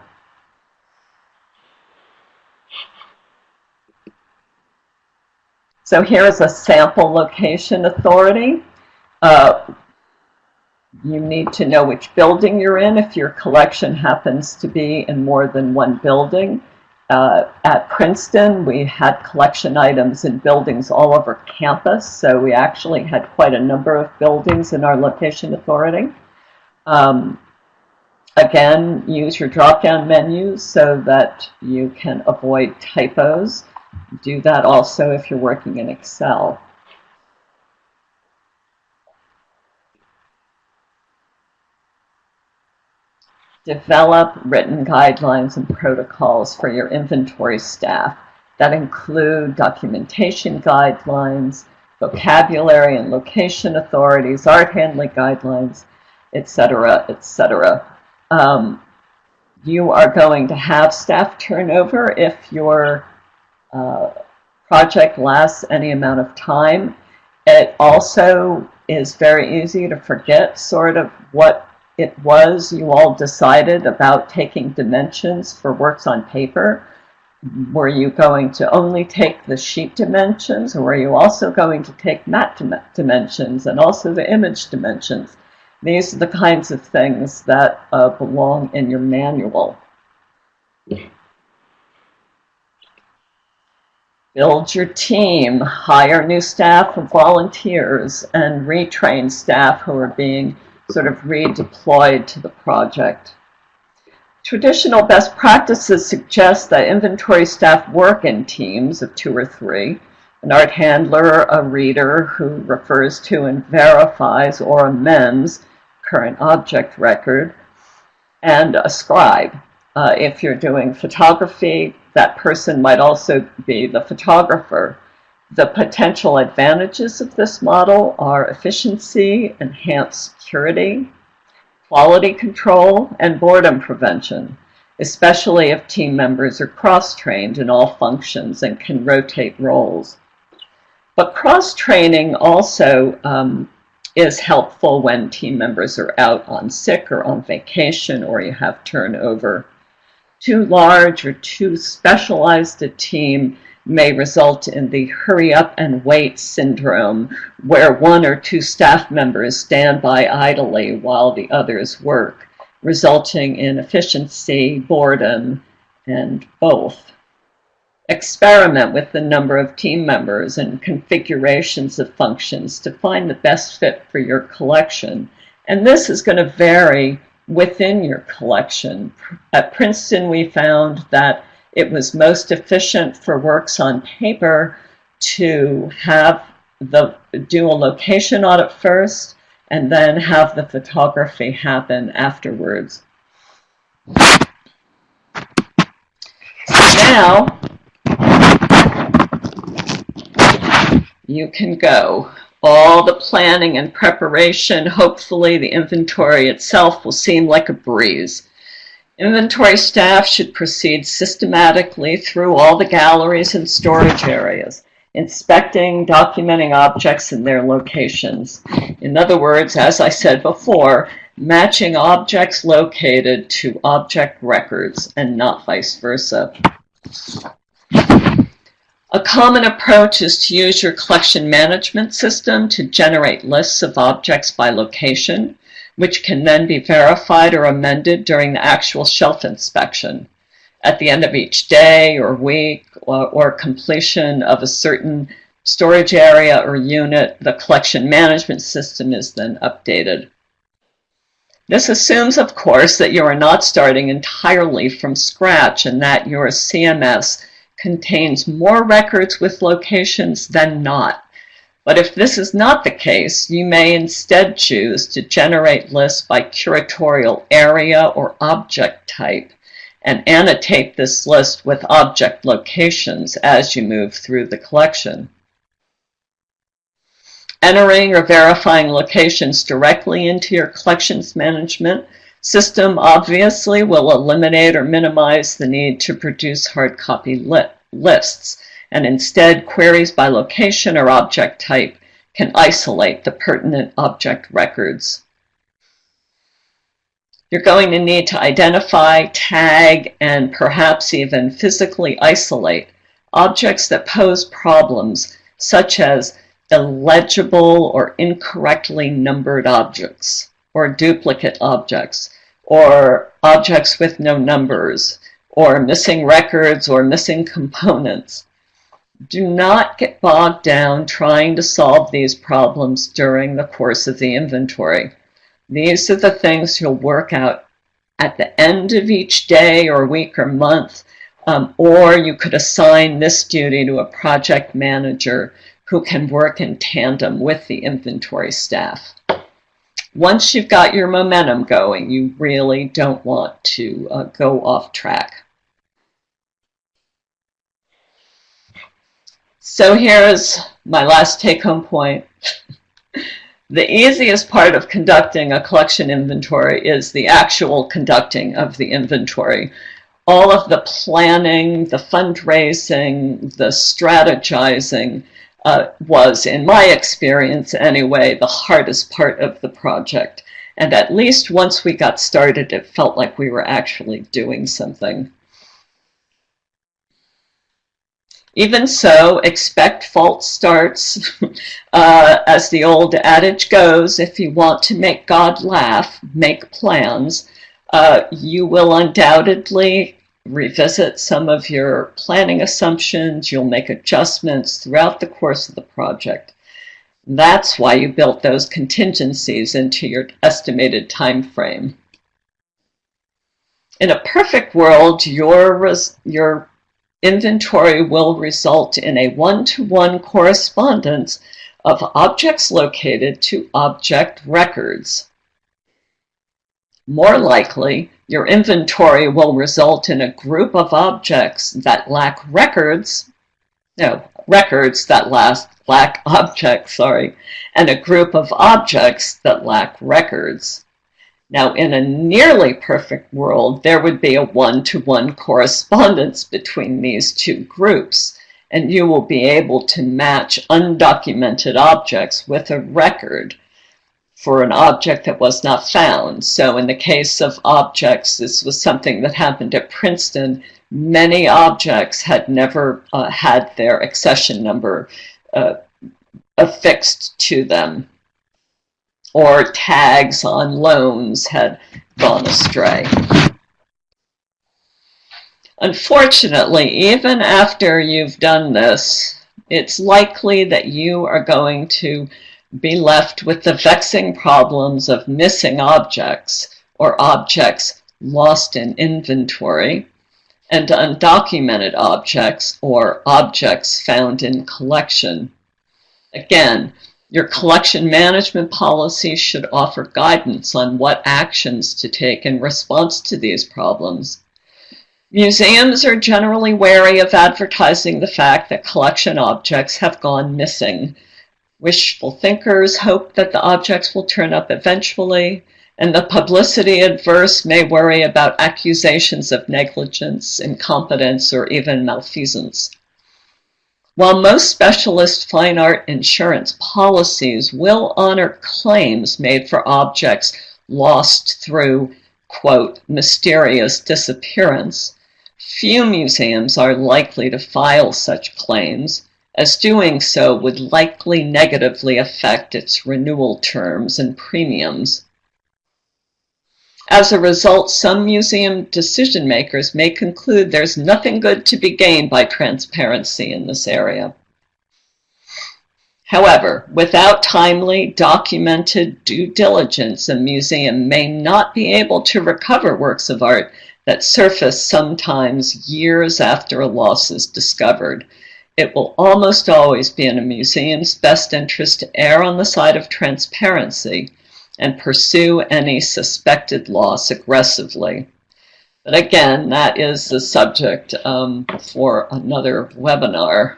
So here is a sample location authority. Uh, you need to know which building you're in if your collection happens to be in more than one building. Uh, at Princeton, we had collection items in buildings all over campus, so we actually had quite a number of buildings in our location authority. Um, again, use your drop-down menus so that you can avoid typos. Do that also if you're working in Excel. Develop written guidelines and protocols for your inventory staff that include documentation guidelines, vocabulary and location authorities, art handling guidelines, etc., etc. Um, you are going to have staff turnover if your project lasts any amount of time. It also is very easy to forget sort of what it was you all decided about taking dimensions for works on paper. Were you going to only take the sheet dimensions or were you also going to take mat dimensions and also the image dimensions? These are the kinds of things that uh, belong in your manual. Build your team, hire new staff of volunteers, and retrain staff who are being sort of redeployed to the project. Traditional best practices suggest that inventory staff work in teams of two or three, an art handler, a reader who refers to and verifies or amends current object record, and a scribe. Uh, if you're doing photography, that person might also be the photographer. The potential advantages of this model are efficiency, enhanced security, quality control, and boredom prevention, especially if team members are cross-trained in all functions and can rotate roles. But cross-training also um, is helpful when team members are out on sick or on vacation or you have turnover too large or too specialized a team may result in the hurry up and wait syndrome, where one or two staff members stand by idly while the others work, resulting in efficiency, boredom, and both. Experiment with the number of team members and configurations of functions to find the best fit for your collection. And this is going to vary within your collection. At Princeton, we found that it was most efficient for works on paper to have the do a location audit first and then have the photography happen afterwards. Now you can go. All the planning and preparation, hopefully the inventory itself will seem like a breeze. Inventory staff should proceed systematically through all the galleries and storage areas, inspecting, documenting objects in their locations. In other words, as I said before, matching objects located to object records and not vice versa. A common approach is to use your collection management system to generate lists of objects by location, which can then be verified or amended during the actual shelf inspection. At the end of each day or week or, or completion of a certain storage area or unit, the collection management system is then updated. This assumes, of course, that you are not starting entirely from scratch and that your CMS contains more records with locations than not. But if this is not the case, you may instead choose to generate lists by curatorial area or object type and annotate this list with object locations as you move through the collection. Entering or verifying locations directly into your collections management system obviously will eliminate or minimize the need to produce hard copy li lists, and instead queries by location or object type can isolate the pertinent object records. You're going to need to identify, tag, and perhaps even physically isolate objects that pose problems, such as illegible or incorrectly numbered objects or duplicate objects, or objects with no numbers, or missing records or missing components. Do not get bogged down trying to solve these problems during the course of the inventory. These are the things you'll work out at the end of each day or week or month, um, or you could assign this duty to a project manager who can work in tandem with the inventory staff once you've got your momentum going, you really don't want to uh, go off track. So here's my last take-home point. the easiest part of conducting a collection inventory is the actual conducting of the inventory. All of the planning, the fundraising, the strategizing, uh, was, in my experience anyway, the hardest part of the project. And at least once we got started, it felt like we were actually doing something. Even so, expect false starts. uh, as the old adage goes, if you want to make God laugh, make plans. Uh, you will undoubtedly revisit some of your planning assumptions. You'll make adjustments throughout the course of the project. That's why you built those contingencies into your estimated time frame. In a perfect world, your, your inventory will result in a one-to-one -one correspondence of objects located to object records. More likely, your inventory will result in a group of objects that lack records, no, records that last, lack objects, sorry, and a group of objects that lack records. Now, in a nearly perfect world, there would be a one-to-one -one correspondence between these two groups, and you will be able to match undocumented objects with a record for an object that was not found. So in the case of objects, this was something that happened at Princeton. Many objects had never uh, had their accession number uh, affixed to them or tags on loans had gone astray. Unfortunately, even after you've done this, it's likely that you are going to be left with the vexing problems of missing objects or objects lost in inventory. and undocumented objects or objects found in collection. Again, your collection management policy should offer guidance on what actions to take in response to these problems. Museums are generally wary of advertising the fact that collection objects have gone missing. Wishful thinkers hope that the objects will turn up eventually, and the publicity adverse may worry about accusations of negligence, incompetence, or even malfeasance. While most specialist fine art insurance policies will honor claims made for objects lost through, quote, mysterious disappearance, Few museums are likely to file such claims, as doing so would likely negatively affect its renewal terms and premiums. As a result, some museum decision makers may conclude there's nothing good to be gained by transparency in this area. However, without timely, documented due diligence, a museum may not be able to recover works of art that surface sometimes years after a loss is discovered. It will almost always be in a museum's best interest to err on the side of transparency and pursue any suspected loss aggressively. But again, that is the subject um, for another webinar.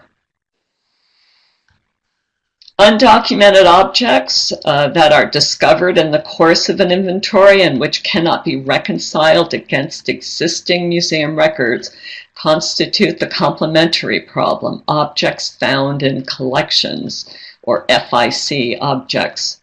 Undocumented objects uh, that are discovered in the course of an inventory and which cannot be reconciled against existing museum records constitute the complementary problem, objects found in collections, or FIC objects.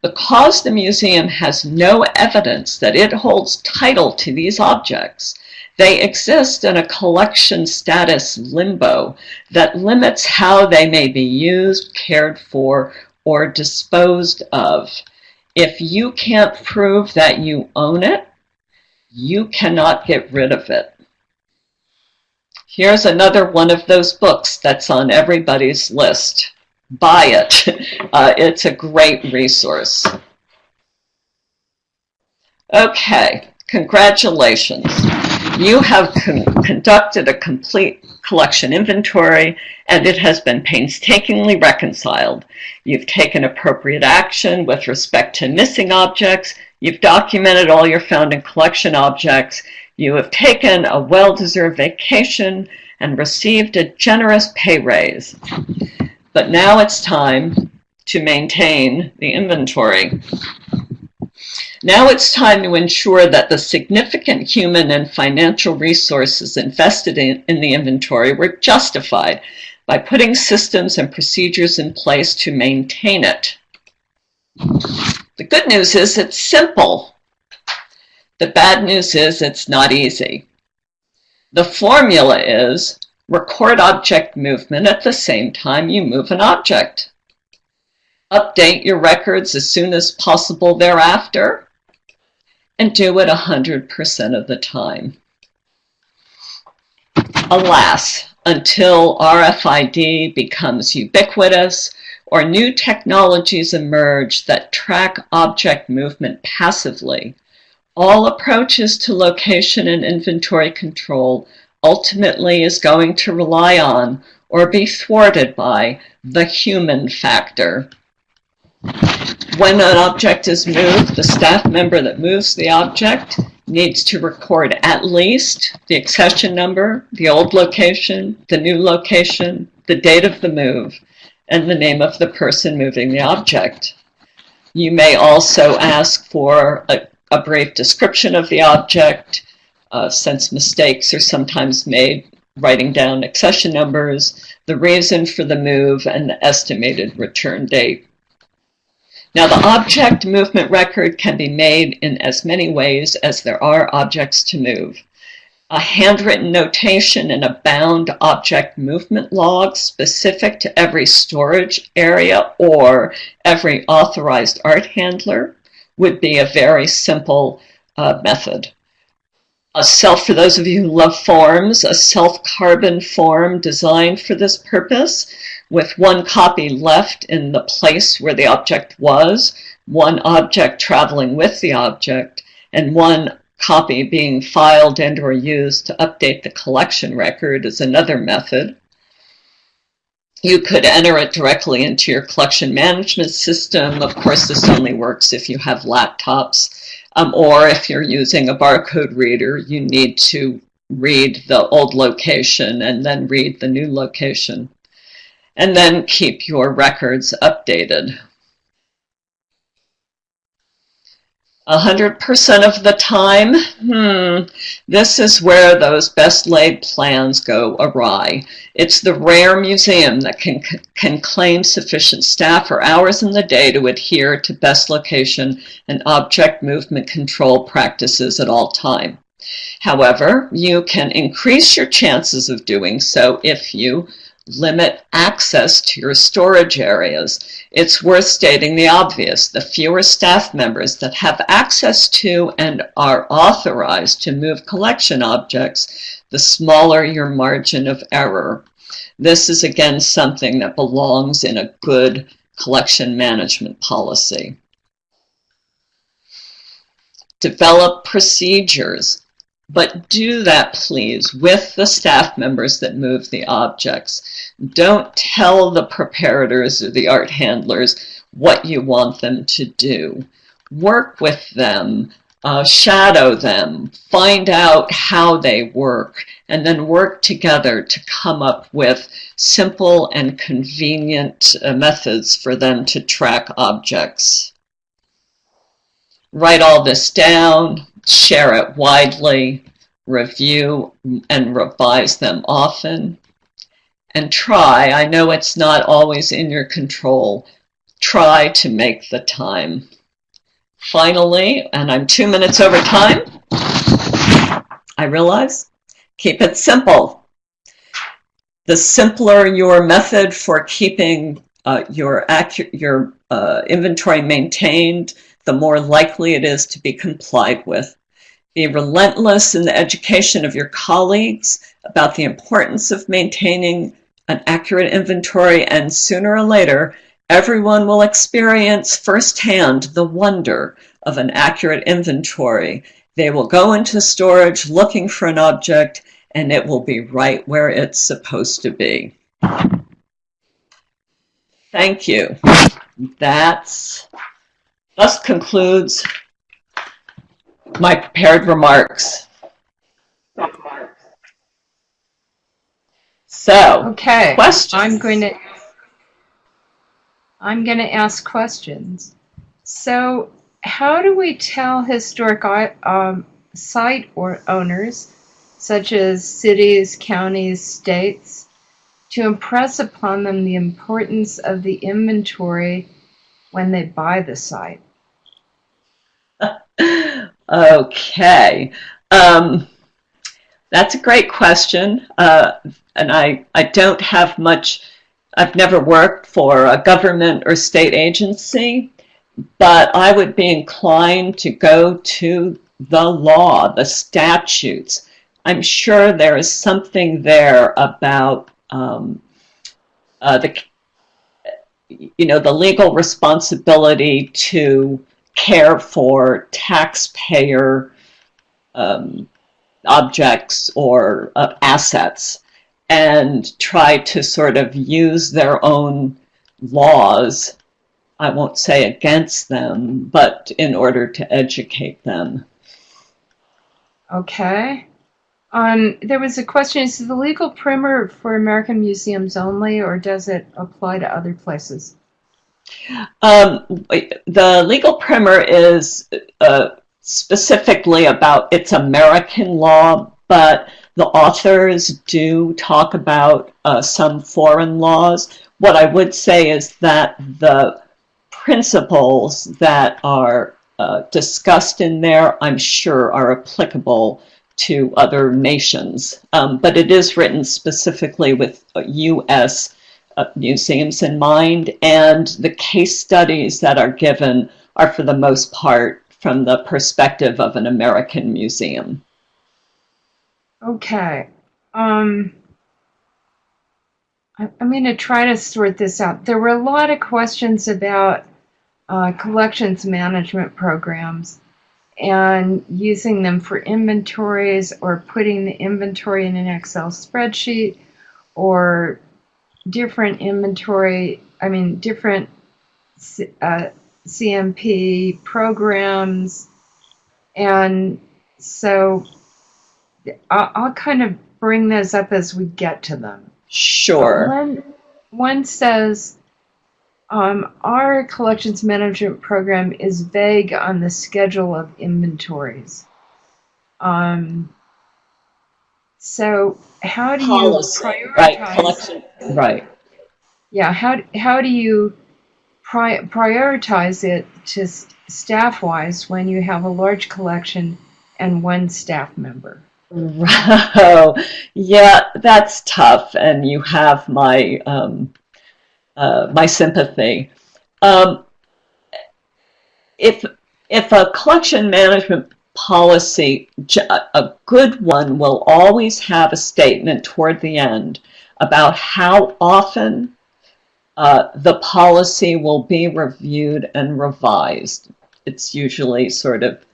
Because the museum has no evidence that it holds title to these objects, they exist in a collection status limbo that limits how they may be used, cared for, or disposed of. If you can't prove that you own it, you cannot get rid of it. Here's another one of those books that's on everybody's list. Buy it. Uh, it's a great resource. Okay, congratulations. You have con conducted a complete collection inventory and it has been painstakingly reconciled. You've taken appropriate action with respect to missing objects. You've documented all your found in collection objects. You have taken a well-deserved vacation and received a generous pay raise. But now it's time to maintain the inventory. Now it's time to ensure that the significant human and financial resources invested in, in the inventory were justified by putting systems and procedures in place to maintain it. The good news is it's simple. The bad news is it's not easy. The formula is record object movement at the same time you move an object. Update your records as soon as possible thereafter and do it 100% of the time. Alas, until RFID becomes ubiquitous or new technologies emerge that track object movement passively, all approaches to location and inventory control ultimately is going to rely on or be thwarted by the human factor. When an object is moved, the staff member that moves the object needs to record at least the accession number, the old location, the new location, the date of the move, and the name of the person moving the object. You may also ask for a, a brief description of the object, uh, since mistakes are sometimes made writing down accession numbers, the reason for the move, and the estimated return date. Now the object movement record can be made in as many ways as there are objects to move. A handwritten notation in a bound object movement log specific to every storage area or every authorized art handler would be a very simple uh, method. A self, for those of you who love forms, a self-carbon form designed for this purpose with one copy left in the place where the object was, one object traveling with the object, and one copy being filed and or used to update the collection record is another method. You could enter it directly into your collection management system. Of course, this only works if you have laptops. Um, or if you're using a barcode reader, you need to read the old location and then read the new location. And then keep your records updated. 100% of the time, hmm, this is where those best laid plans go awry. It's the rare museum that can, can claim sufficient staff or hours in the day to adhere to best location and object movement control practices at all time. However, you can increase your chances of doing so if you limit access to your storage areas. It's worth stating the obvious. The fewer staff members that have access to and are authorized to move collection objects, the smaller your margin of error. This is again something that belongs in a good collection management policy. Develop procedures. But do that, please, with the staff members that move the objects. Don't tell the preparators or the art handlers what you want them to do. Work with them, uh, shadow them, find out how they work, and then work together to come up with simple and convenient uh, methods for them to track objects. Write all this down, share it widely, review and revise them often, and try, I know it's not always in your control, try to make the time. Finally, and I'm two minutes over time, I realize, keep it simple. The simpler your method for keeping uh, your, your uh, inventory maintained, the more likely it is to be complied with. Be relentless in the education of your colleagues about the importance of maintaining an accurate inventory, and sooner or later, everyone will experience firsthand the wonder of an accurate inventory. They will go into storage looking for an object, and it will be right where it's supposed to be. Thank you. That's thus concludes my prepared remarks. So, Okay. questions? I'm going to I'm going to ask questions. So, how do we tell historic um, site or owners, such as cities, counties, states, to impress upon them the importance of the inventory when they buy the site? Okay. Um, that's a great question. Uh, and I, I don't have much, I've never worked for a government or state agency, but I would be inclined to go to the law, the statutes. I'm sure there is something there about um, uh, the, you know, the legal responsibility to care for taxpayer um, objects or uh, assets and try to sort of use their own laws, I won't say against them, but in order to educate them. Okay. Um, there was a question, is the legal primer for American museums only, or does it apply to other places? Um, the legal primer is uh, specifically about its American law, but the authors do talk about uh, some foreign laws. What I would say is that the principles that are uh, discussed in there, I'm sure, are applicable to other nations. Um, but it is written specifically with U.S. Uh, museums in mind, and the case studies that are given are for the most part from the perspective of an American museum. Okay. Um, I, I'm going to try to sort this out. There were a lot of questions about uh, collections management programs. and using them for inventories or putting the inventory in an Excel spreadsheet or different inventory, I mean, different uh, CMP programs. And so I'll, I'll kind of bring those up as we get to them. Sure. One, one says, um, our collections management program is vague on the schedule of inventories. Um, so how do you prioritize? right, collection, right. Yeah, how, how do you pri- prioritize it to s- staff-wise when you have a large collection and one staff member? Oh, yeah, that's tough, and you have my um, uh, my sympathy. Um, if if a collection management policy, a good one will always have a statement toward the end about how often uh, the policy will be reviewed and revised. It's usually sort of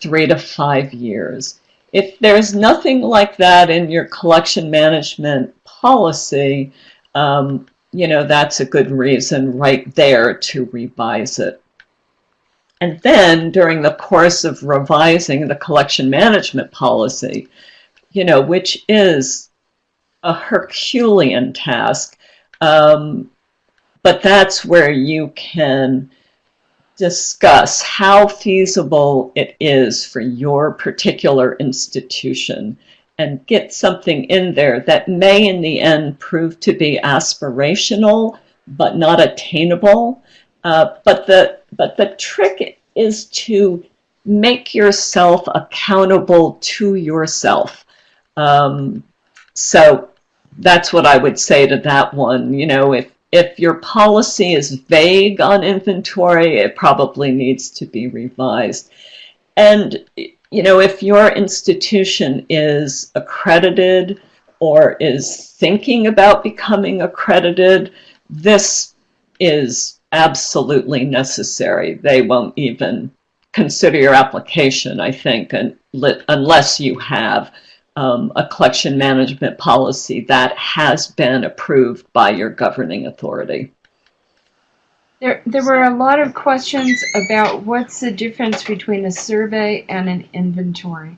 three to five years. If there's nothing like that in your collection management policy, um, you know, that's a good reason right there to revise it. And then during the course of revising the collection management policy, you know, which is a Herculean task, um, but that's where you can discuss how feasible it is for your particular institution and get something in there that may in the end prove to be aspirational but not attainable. Uh, but the but the trick is to make yourself accountable to yourself. Um, so that's what I would say to that one. You know, if if your policy is vague on inventory, it probably needs to be revised. And, you know, if your institution is accredited or is thinking about becoming accredited, this is absolutely necessary. They won't even consider your application, I think, unless you have um, a collection management policy that has been approved by your governing authority. There, there were a lot of questions about what's the difference between a survey and an inventory.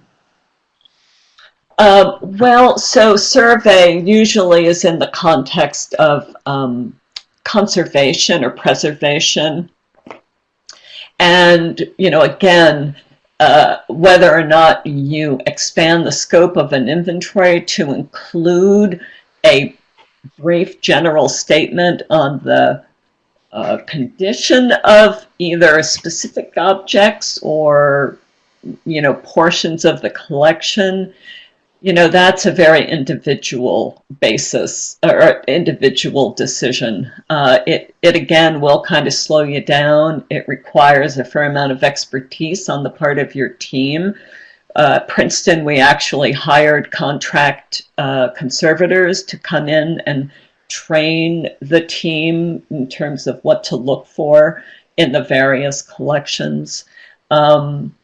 Uh, well, so survey usually is in the context of um, conservation or preservation. And, you know, again, uh, whether or not you expand the scope of an inventory to include a brief general statement on the uh, condition of either specific objects or you know portions of the collection you know that's a very individual basis or individual decision. Uh, it it again will kind of slow you down. It requires a fair amount of expertise on the part of your team. Uh, Princeton we actually hired contract uh, conservators to come in and train the team in terms of what to look for in the various collections. Um,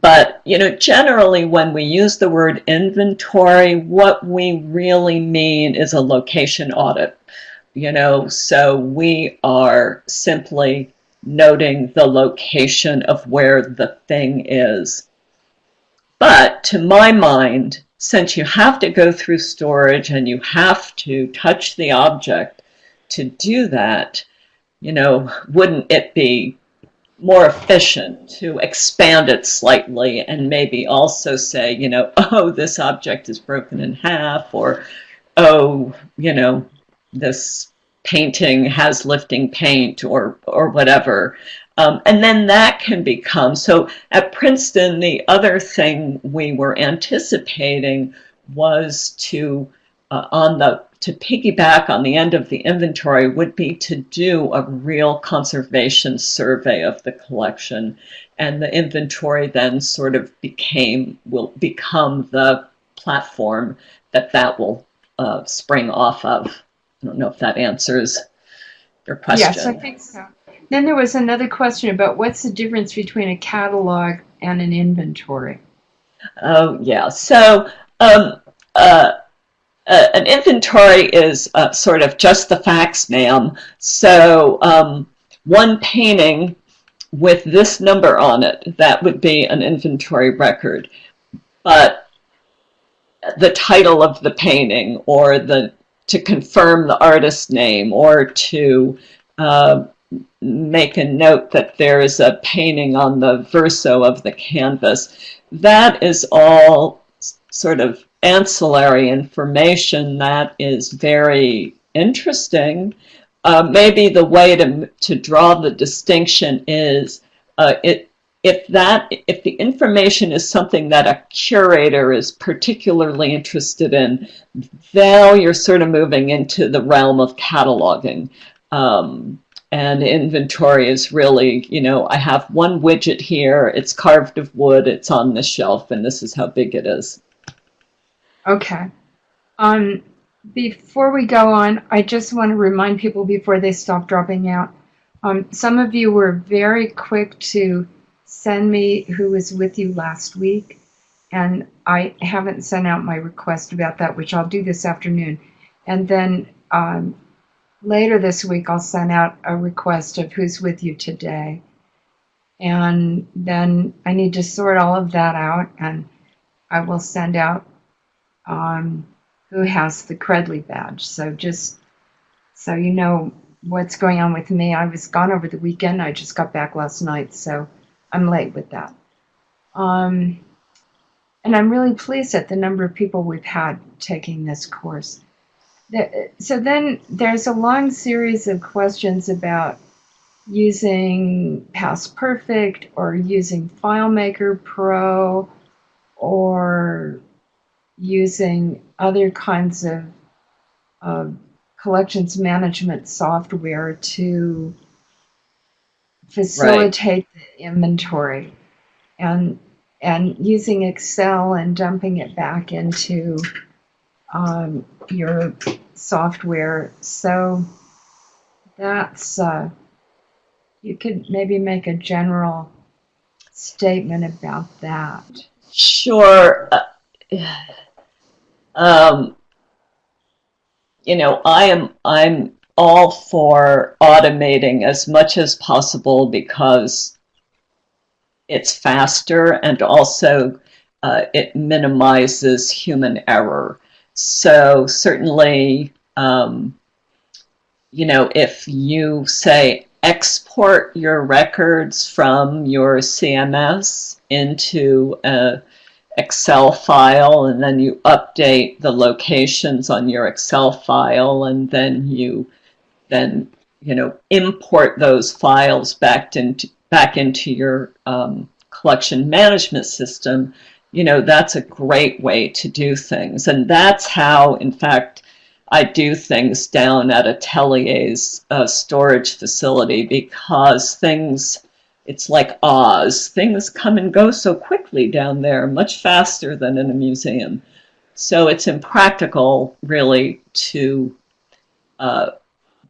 but, you know, generally when we use the word inventory, what we really mean is a location audit. You know, so we are simply noting the location of where the thing is. But to my mind, since you have to go through storage and you have to touch the object to do that, you know, wouldn't it be more efficient to expand it slightly and maybe also say, you know, oh, this object is broken in half, or oh, you know, this painting has lifting paint, or or whatever. Um, and then that can become so at Princeton. The other thing we were anticipating was to uh, on the to piggyback on the end of the inventory would be to do a real conservation survey of the collection. And the inventory then sort of became, will become the platform that that will uh, spring off of. I don't know if that answers your question. Yes, I think so. Then there was another question about what's the difference between a catalog and an inventory? Oh, yeah. So, um, uh, uh, an inventory is uh, sort of just the facts, ma'am. So, um, one painting with this number on it, that would be an inventory record. But the title of the painting or the to confirm the artist's name or to uh, make a note that there is a painting on the verso of the canvas. That is all sort of ancillary information that is very interesting. Uh, maybe the way to, to draw the distinction is uh, it, if that if the information is something that a curator is particularly interested in, now you're sort of moving into the realm of cataloging. Um, and inventory is really, you know, I have one widget here, it's carved of wood, it's on this shelf, and this is how big it is. Okay. Um, before we go on, I just want to remind people before they stop dropping out. Um, some of you were very quick to send me who was with you last week, and I haven't sent out my request about that, which I'll do this afternoon. And then um, later this week, I'll send out a request of who's with you today. And then I need to sort all of that out, and I will send out um, who has the Credly badge. So just so you know what's going on with me, I was gone over the weekend. I just got back last night, so I'm late with that. Um, and I'm really pleased at the number of people we've had taking this course. So then there's a long series of questions about using PastPerfect or using FileMaker Pro or using other kinds of uh, collections management software to facilitate right. the inventory and and using Excel and dumping it back into um, your software. So that's uh, you could maybe make a general statement about that. Sure. Uh, um, you know, I am I'm all for automating as much as possible because it's faster and also uh, it minimizes human error. So certainly, um, you know, if you say export your records from your CMS into a Excel file and then you update the locations on your Excel file and then you then you know import those files back into back into your um, collection management system. You know that's a great way to do things. And that's how in fact I do things down at Atelier's uh, storage facility because things it's like Oz. Things come and go so quickly down there, much faster than in a museum. So it's impractical, really, to uh,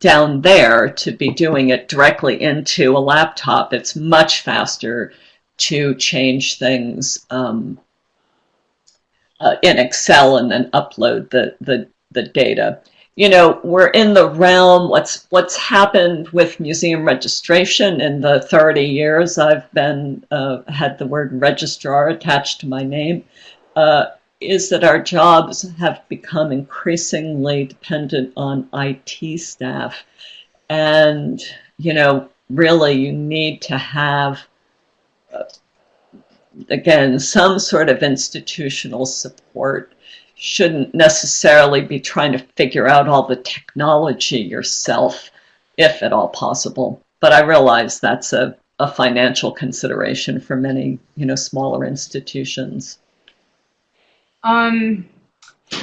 down there to be doing it directly into a laptop. It's much faster to change things um, uh, in Excel and then upload the, the, the data you know, we're in the realm, what's, what's happened with museum registration in the 30 years I've been, uh, had the word registrar attached to my name, uh, is that our jobs have become increasingly dependent on IT staff. And, you know, really you need to have, uh, again, some sort of institutional support shouldn't necessarily be trying to figure out all the technology yourself, if at all possible. But I realize that's a, a financial consideration for many, you know, smaller institutions. Um,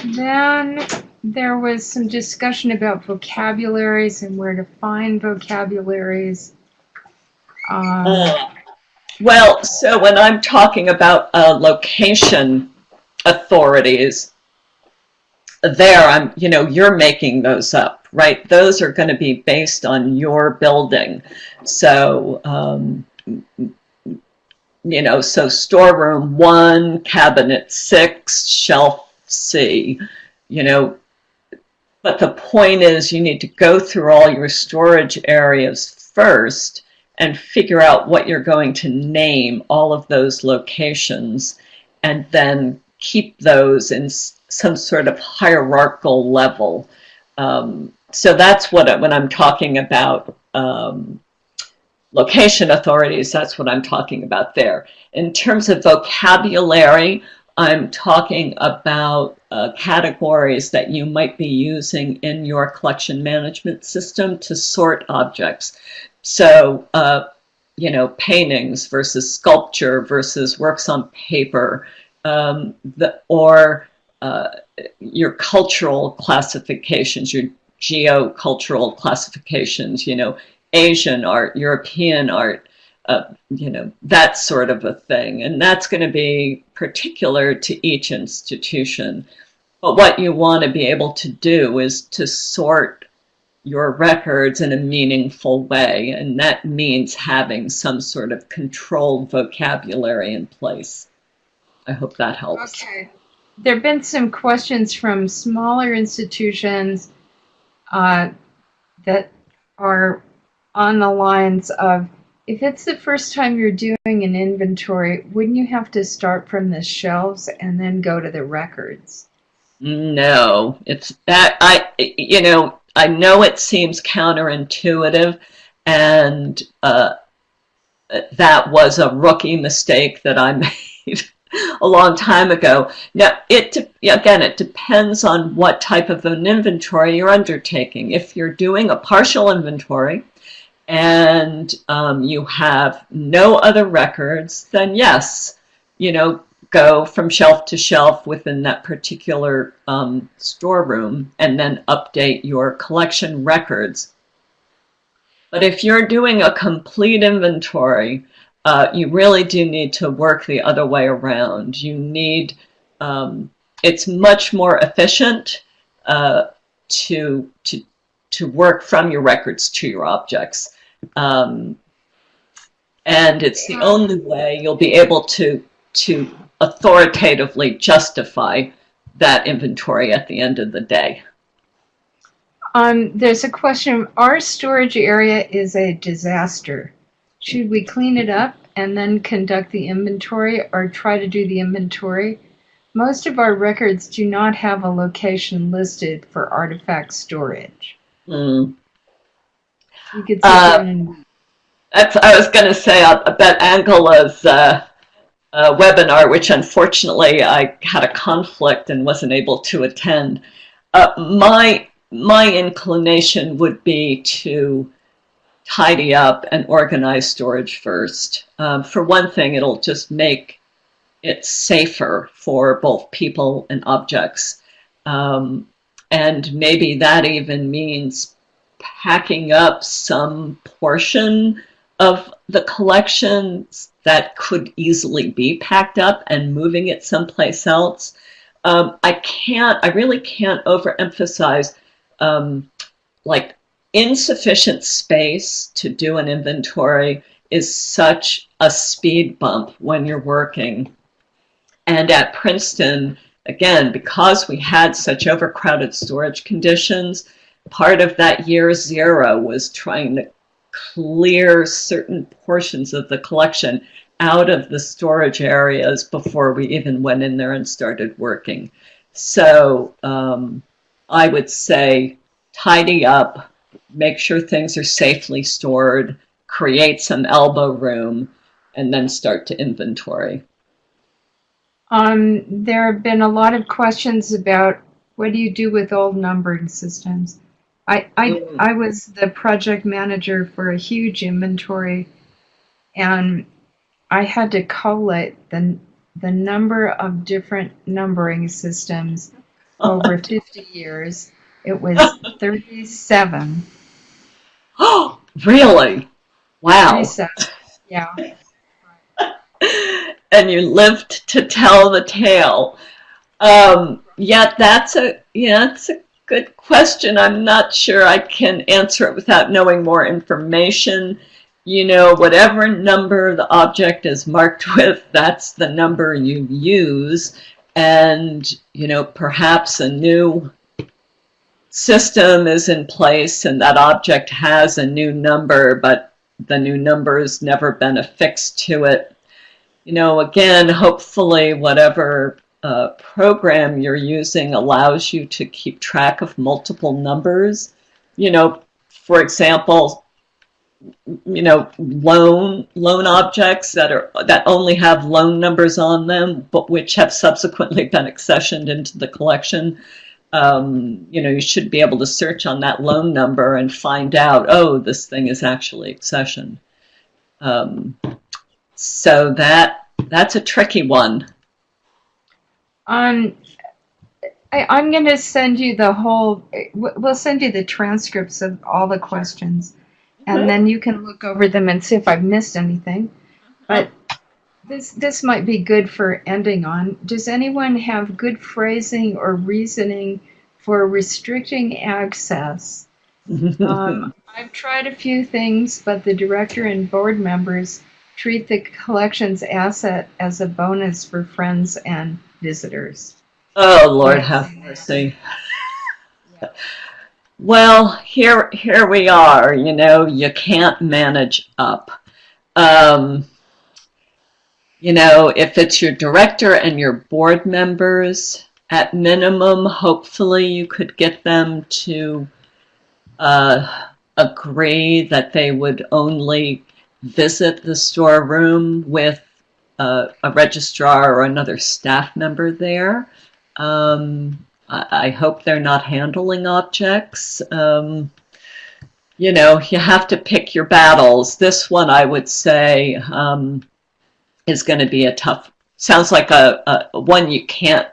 then there was some discussion about vocabularies and where to find vocabularies. Um, uh, well, so when I'm talking about uh, location authorities, there I'm, you know, you're making those up, right? Those are going to be based on your building. So, um, you know, so storeroom one, cabinet six, shelf C, you know. But the point is, you need to go through all your storage areas first and figure out what you're going to name all of those locations and then keep those in some sort of hierarchical level. Um, so that's what when I'm talking about um, location authorities, that's what I'm talking about there. In terms of vocabulary, I'm talking about uh, categories that you might be using in your collection management system to sort objects. So, uh, you know, paintings versus sculpture versus works on paper, um, the, or your cultural classifications, your geocultural classifications, you know, Asian art, European art, uh, you know, that sort of a thing. And that's going to be particular to each institution. But what you want to be able to do is to sort your records in a meaningful way. And that means having some sort of controlled vocabulary in place. I hope that helps. Okay. There have been some questions from smaller institutions uh, that are on the lines of if it's the first time you're doing an inventory, wouldn't you have to start from the shelves and then go to the records? No, it's that I, you know, I know it seems counterintuitive, and uh, that was a rookie mistake that I made a long time ago. Now, it again, it depends on what type of an inventory you're undertaking. If you're doing a partial inventory, and um, you have no other records, then yes, you know, go from shelf to shelf within that particular um, storeroom and then update your collection records. But if you're doing a complete inventory, uh, you really do need to work the other way around. You need, um, it's much more efficient uh, to, to, to work from your records to your objects. Um, and it's the only way you'll be able to, to authoritatively justify that inventory at the end of the day. Um, there's a question, our storage area is a disaster. Should we clean it up and then conduct the inventory or try to do the inventory? Most of our records do not have a location listed for artifact storage. Mm. You could Uh, and That's, I was going to say, I, I bet Angela's uh, uh, webinar, which unfortunately I had a conflict and wasn't able to attend. Uh, my my inclination would be to tidy up and organize storage first. Um, for one thing, it'll just make it safer for both people and objects. Um, and maybe that even means packing up some portion of the collections that could easily be packed up and moving it someplace else. Um, I can't, I really can't overemphasize um, like insufficient space to do an inventory is such a speed bump when you're working. And at Princeton, again, because we had such overcrowded storage conditions, part of that year zero was trying to clear certain portions of the collection out of the storage areas before we even went in there and started working. So um, I would say tidy up, make sure things are safely stored, create some elbow room, and then start to inventory. Um, there have been a lot of questions about what do you do with old numbering systems? I, I, Mm. I was the project manager for a huge inventory and I had to collate the, the number of different numbering systems over 50 years. It was 37. Oh, really? Wow. 37. Yeah. and you lived to tell the tale. Um, yeah, that's a yeah, that's a good question. I'm not sure I can answer it without knowing more information. you know, whatever number the object is marked with, that's the number you use. And, you know, perhaps a new system is in place and that object has a new number, but the new number has never been affixed to it. You know, again, hopefully whatever uh, program you're using allows you to keep track of multiple numbers. You know, for example, you know, loan loan objects that are that only have loan numbers on them, but which have subsequently been accessioned into the collection. Um, you know, you should be able to search on that loan number and find out, oh, this thing is actually accession. Um, so that that's a tricky one. Um, I, I'm going to send you the whole. We'll send you the transcripts of all the questions, and then you can look over them and see if I've missed anything. But this this might be good for ending on. Does anyone have good phrasing or reasoning for restricting access? um, I've tried a few things, but the director and board members treat the collections asset as a bonus for friends and visitors. Oh Lord, have mercy. Well, here here we are. You know, you can't manage up. Um, you know, if it's your director and your board members, at minimum, hopefully you could get them to uh, agree that they would only visit the storeroom with uh, a registrar or another staff member there. Um, I, I, hope they're not handling objects. Um, you know, you have to pick your battles. This one, I would say, um, is going to be a tough, sounds like a, a one you can't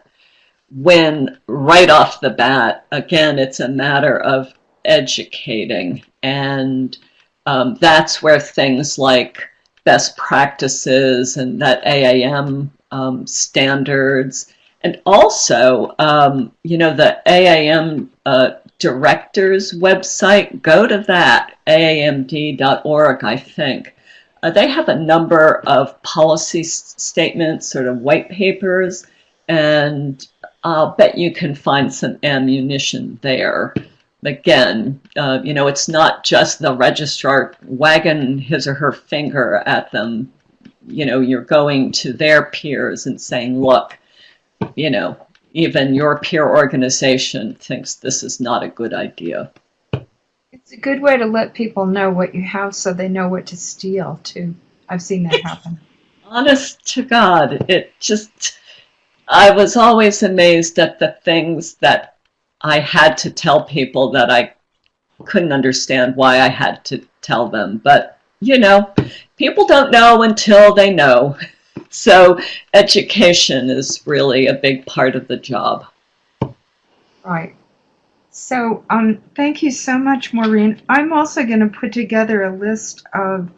win right off the bat. Again, it's a matter of educating. And um, that's where things like best practices and that AAM um, standards, and also, um, you know, the AAM uh, directors website, go to that, aamd.org, I think. Uh, they have a number of policy statements, sort of white papers, and I'll bet you can find some ammunition there. Again, uh, you know, it's not just the registrar wagging his or her finger at them. You know, you're going to their peers and saying, look, you know, even your peer organization thinks this is not a good idea. It's a good way to let people know what you have so they know what to steal, too. I've seen that happen. Honest to God, it just I was always amazed at the things that I had to tell people that I couldn't understand why I had to tell them. But, you know, people don't know until they know. So education is really a big part of the job. Right. So um, thank you so much, Maureen. I'm also going to put together a list of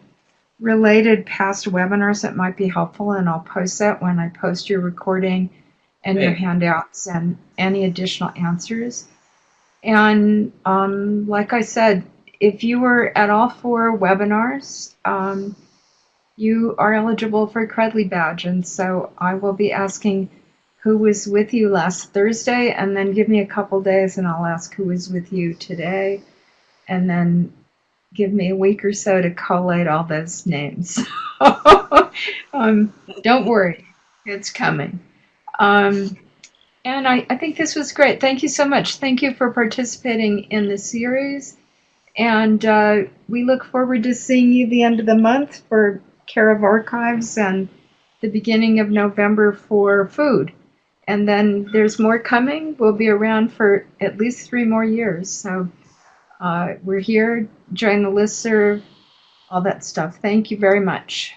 related past webinars that might be helpful, and I'll post that when I post your recording and your handouts and any additional answers. And um, like I said, if you were at all four webinars, um, you are eligible for a Credly badge. And so I will be asking who was with you last Thursday, and then give me a couple days and I'll ask who was with you today. And then give me a week or so to collate all those names. um, don't worry, it's coming. Um, and I, I think this was great. Thank you so much. Thank you for participating in the series. And uh, we look forward to seeing you the end of the month for Care of Archives and the beginning of November for food. And then there's more coming. We'll be around for at least three more years. So uh, we're here. Join the listserv, all that stuff. Thank you very much.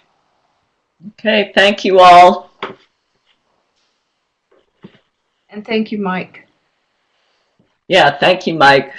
Okay, thank you all. And thank you, Mike. Yeah, thank you, Mike.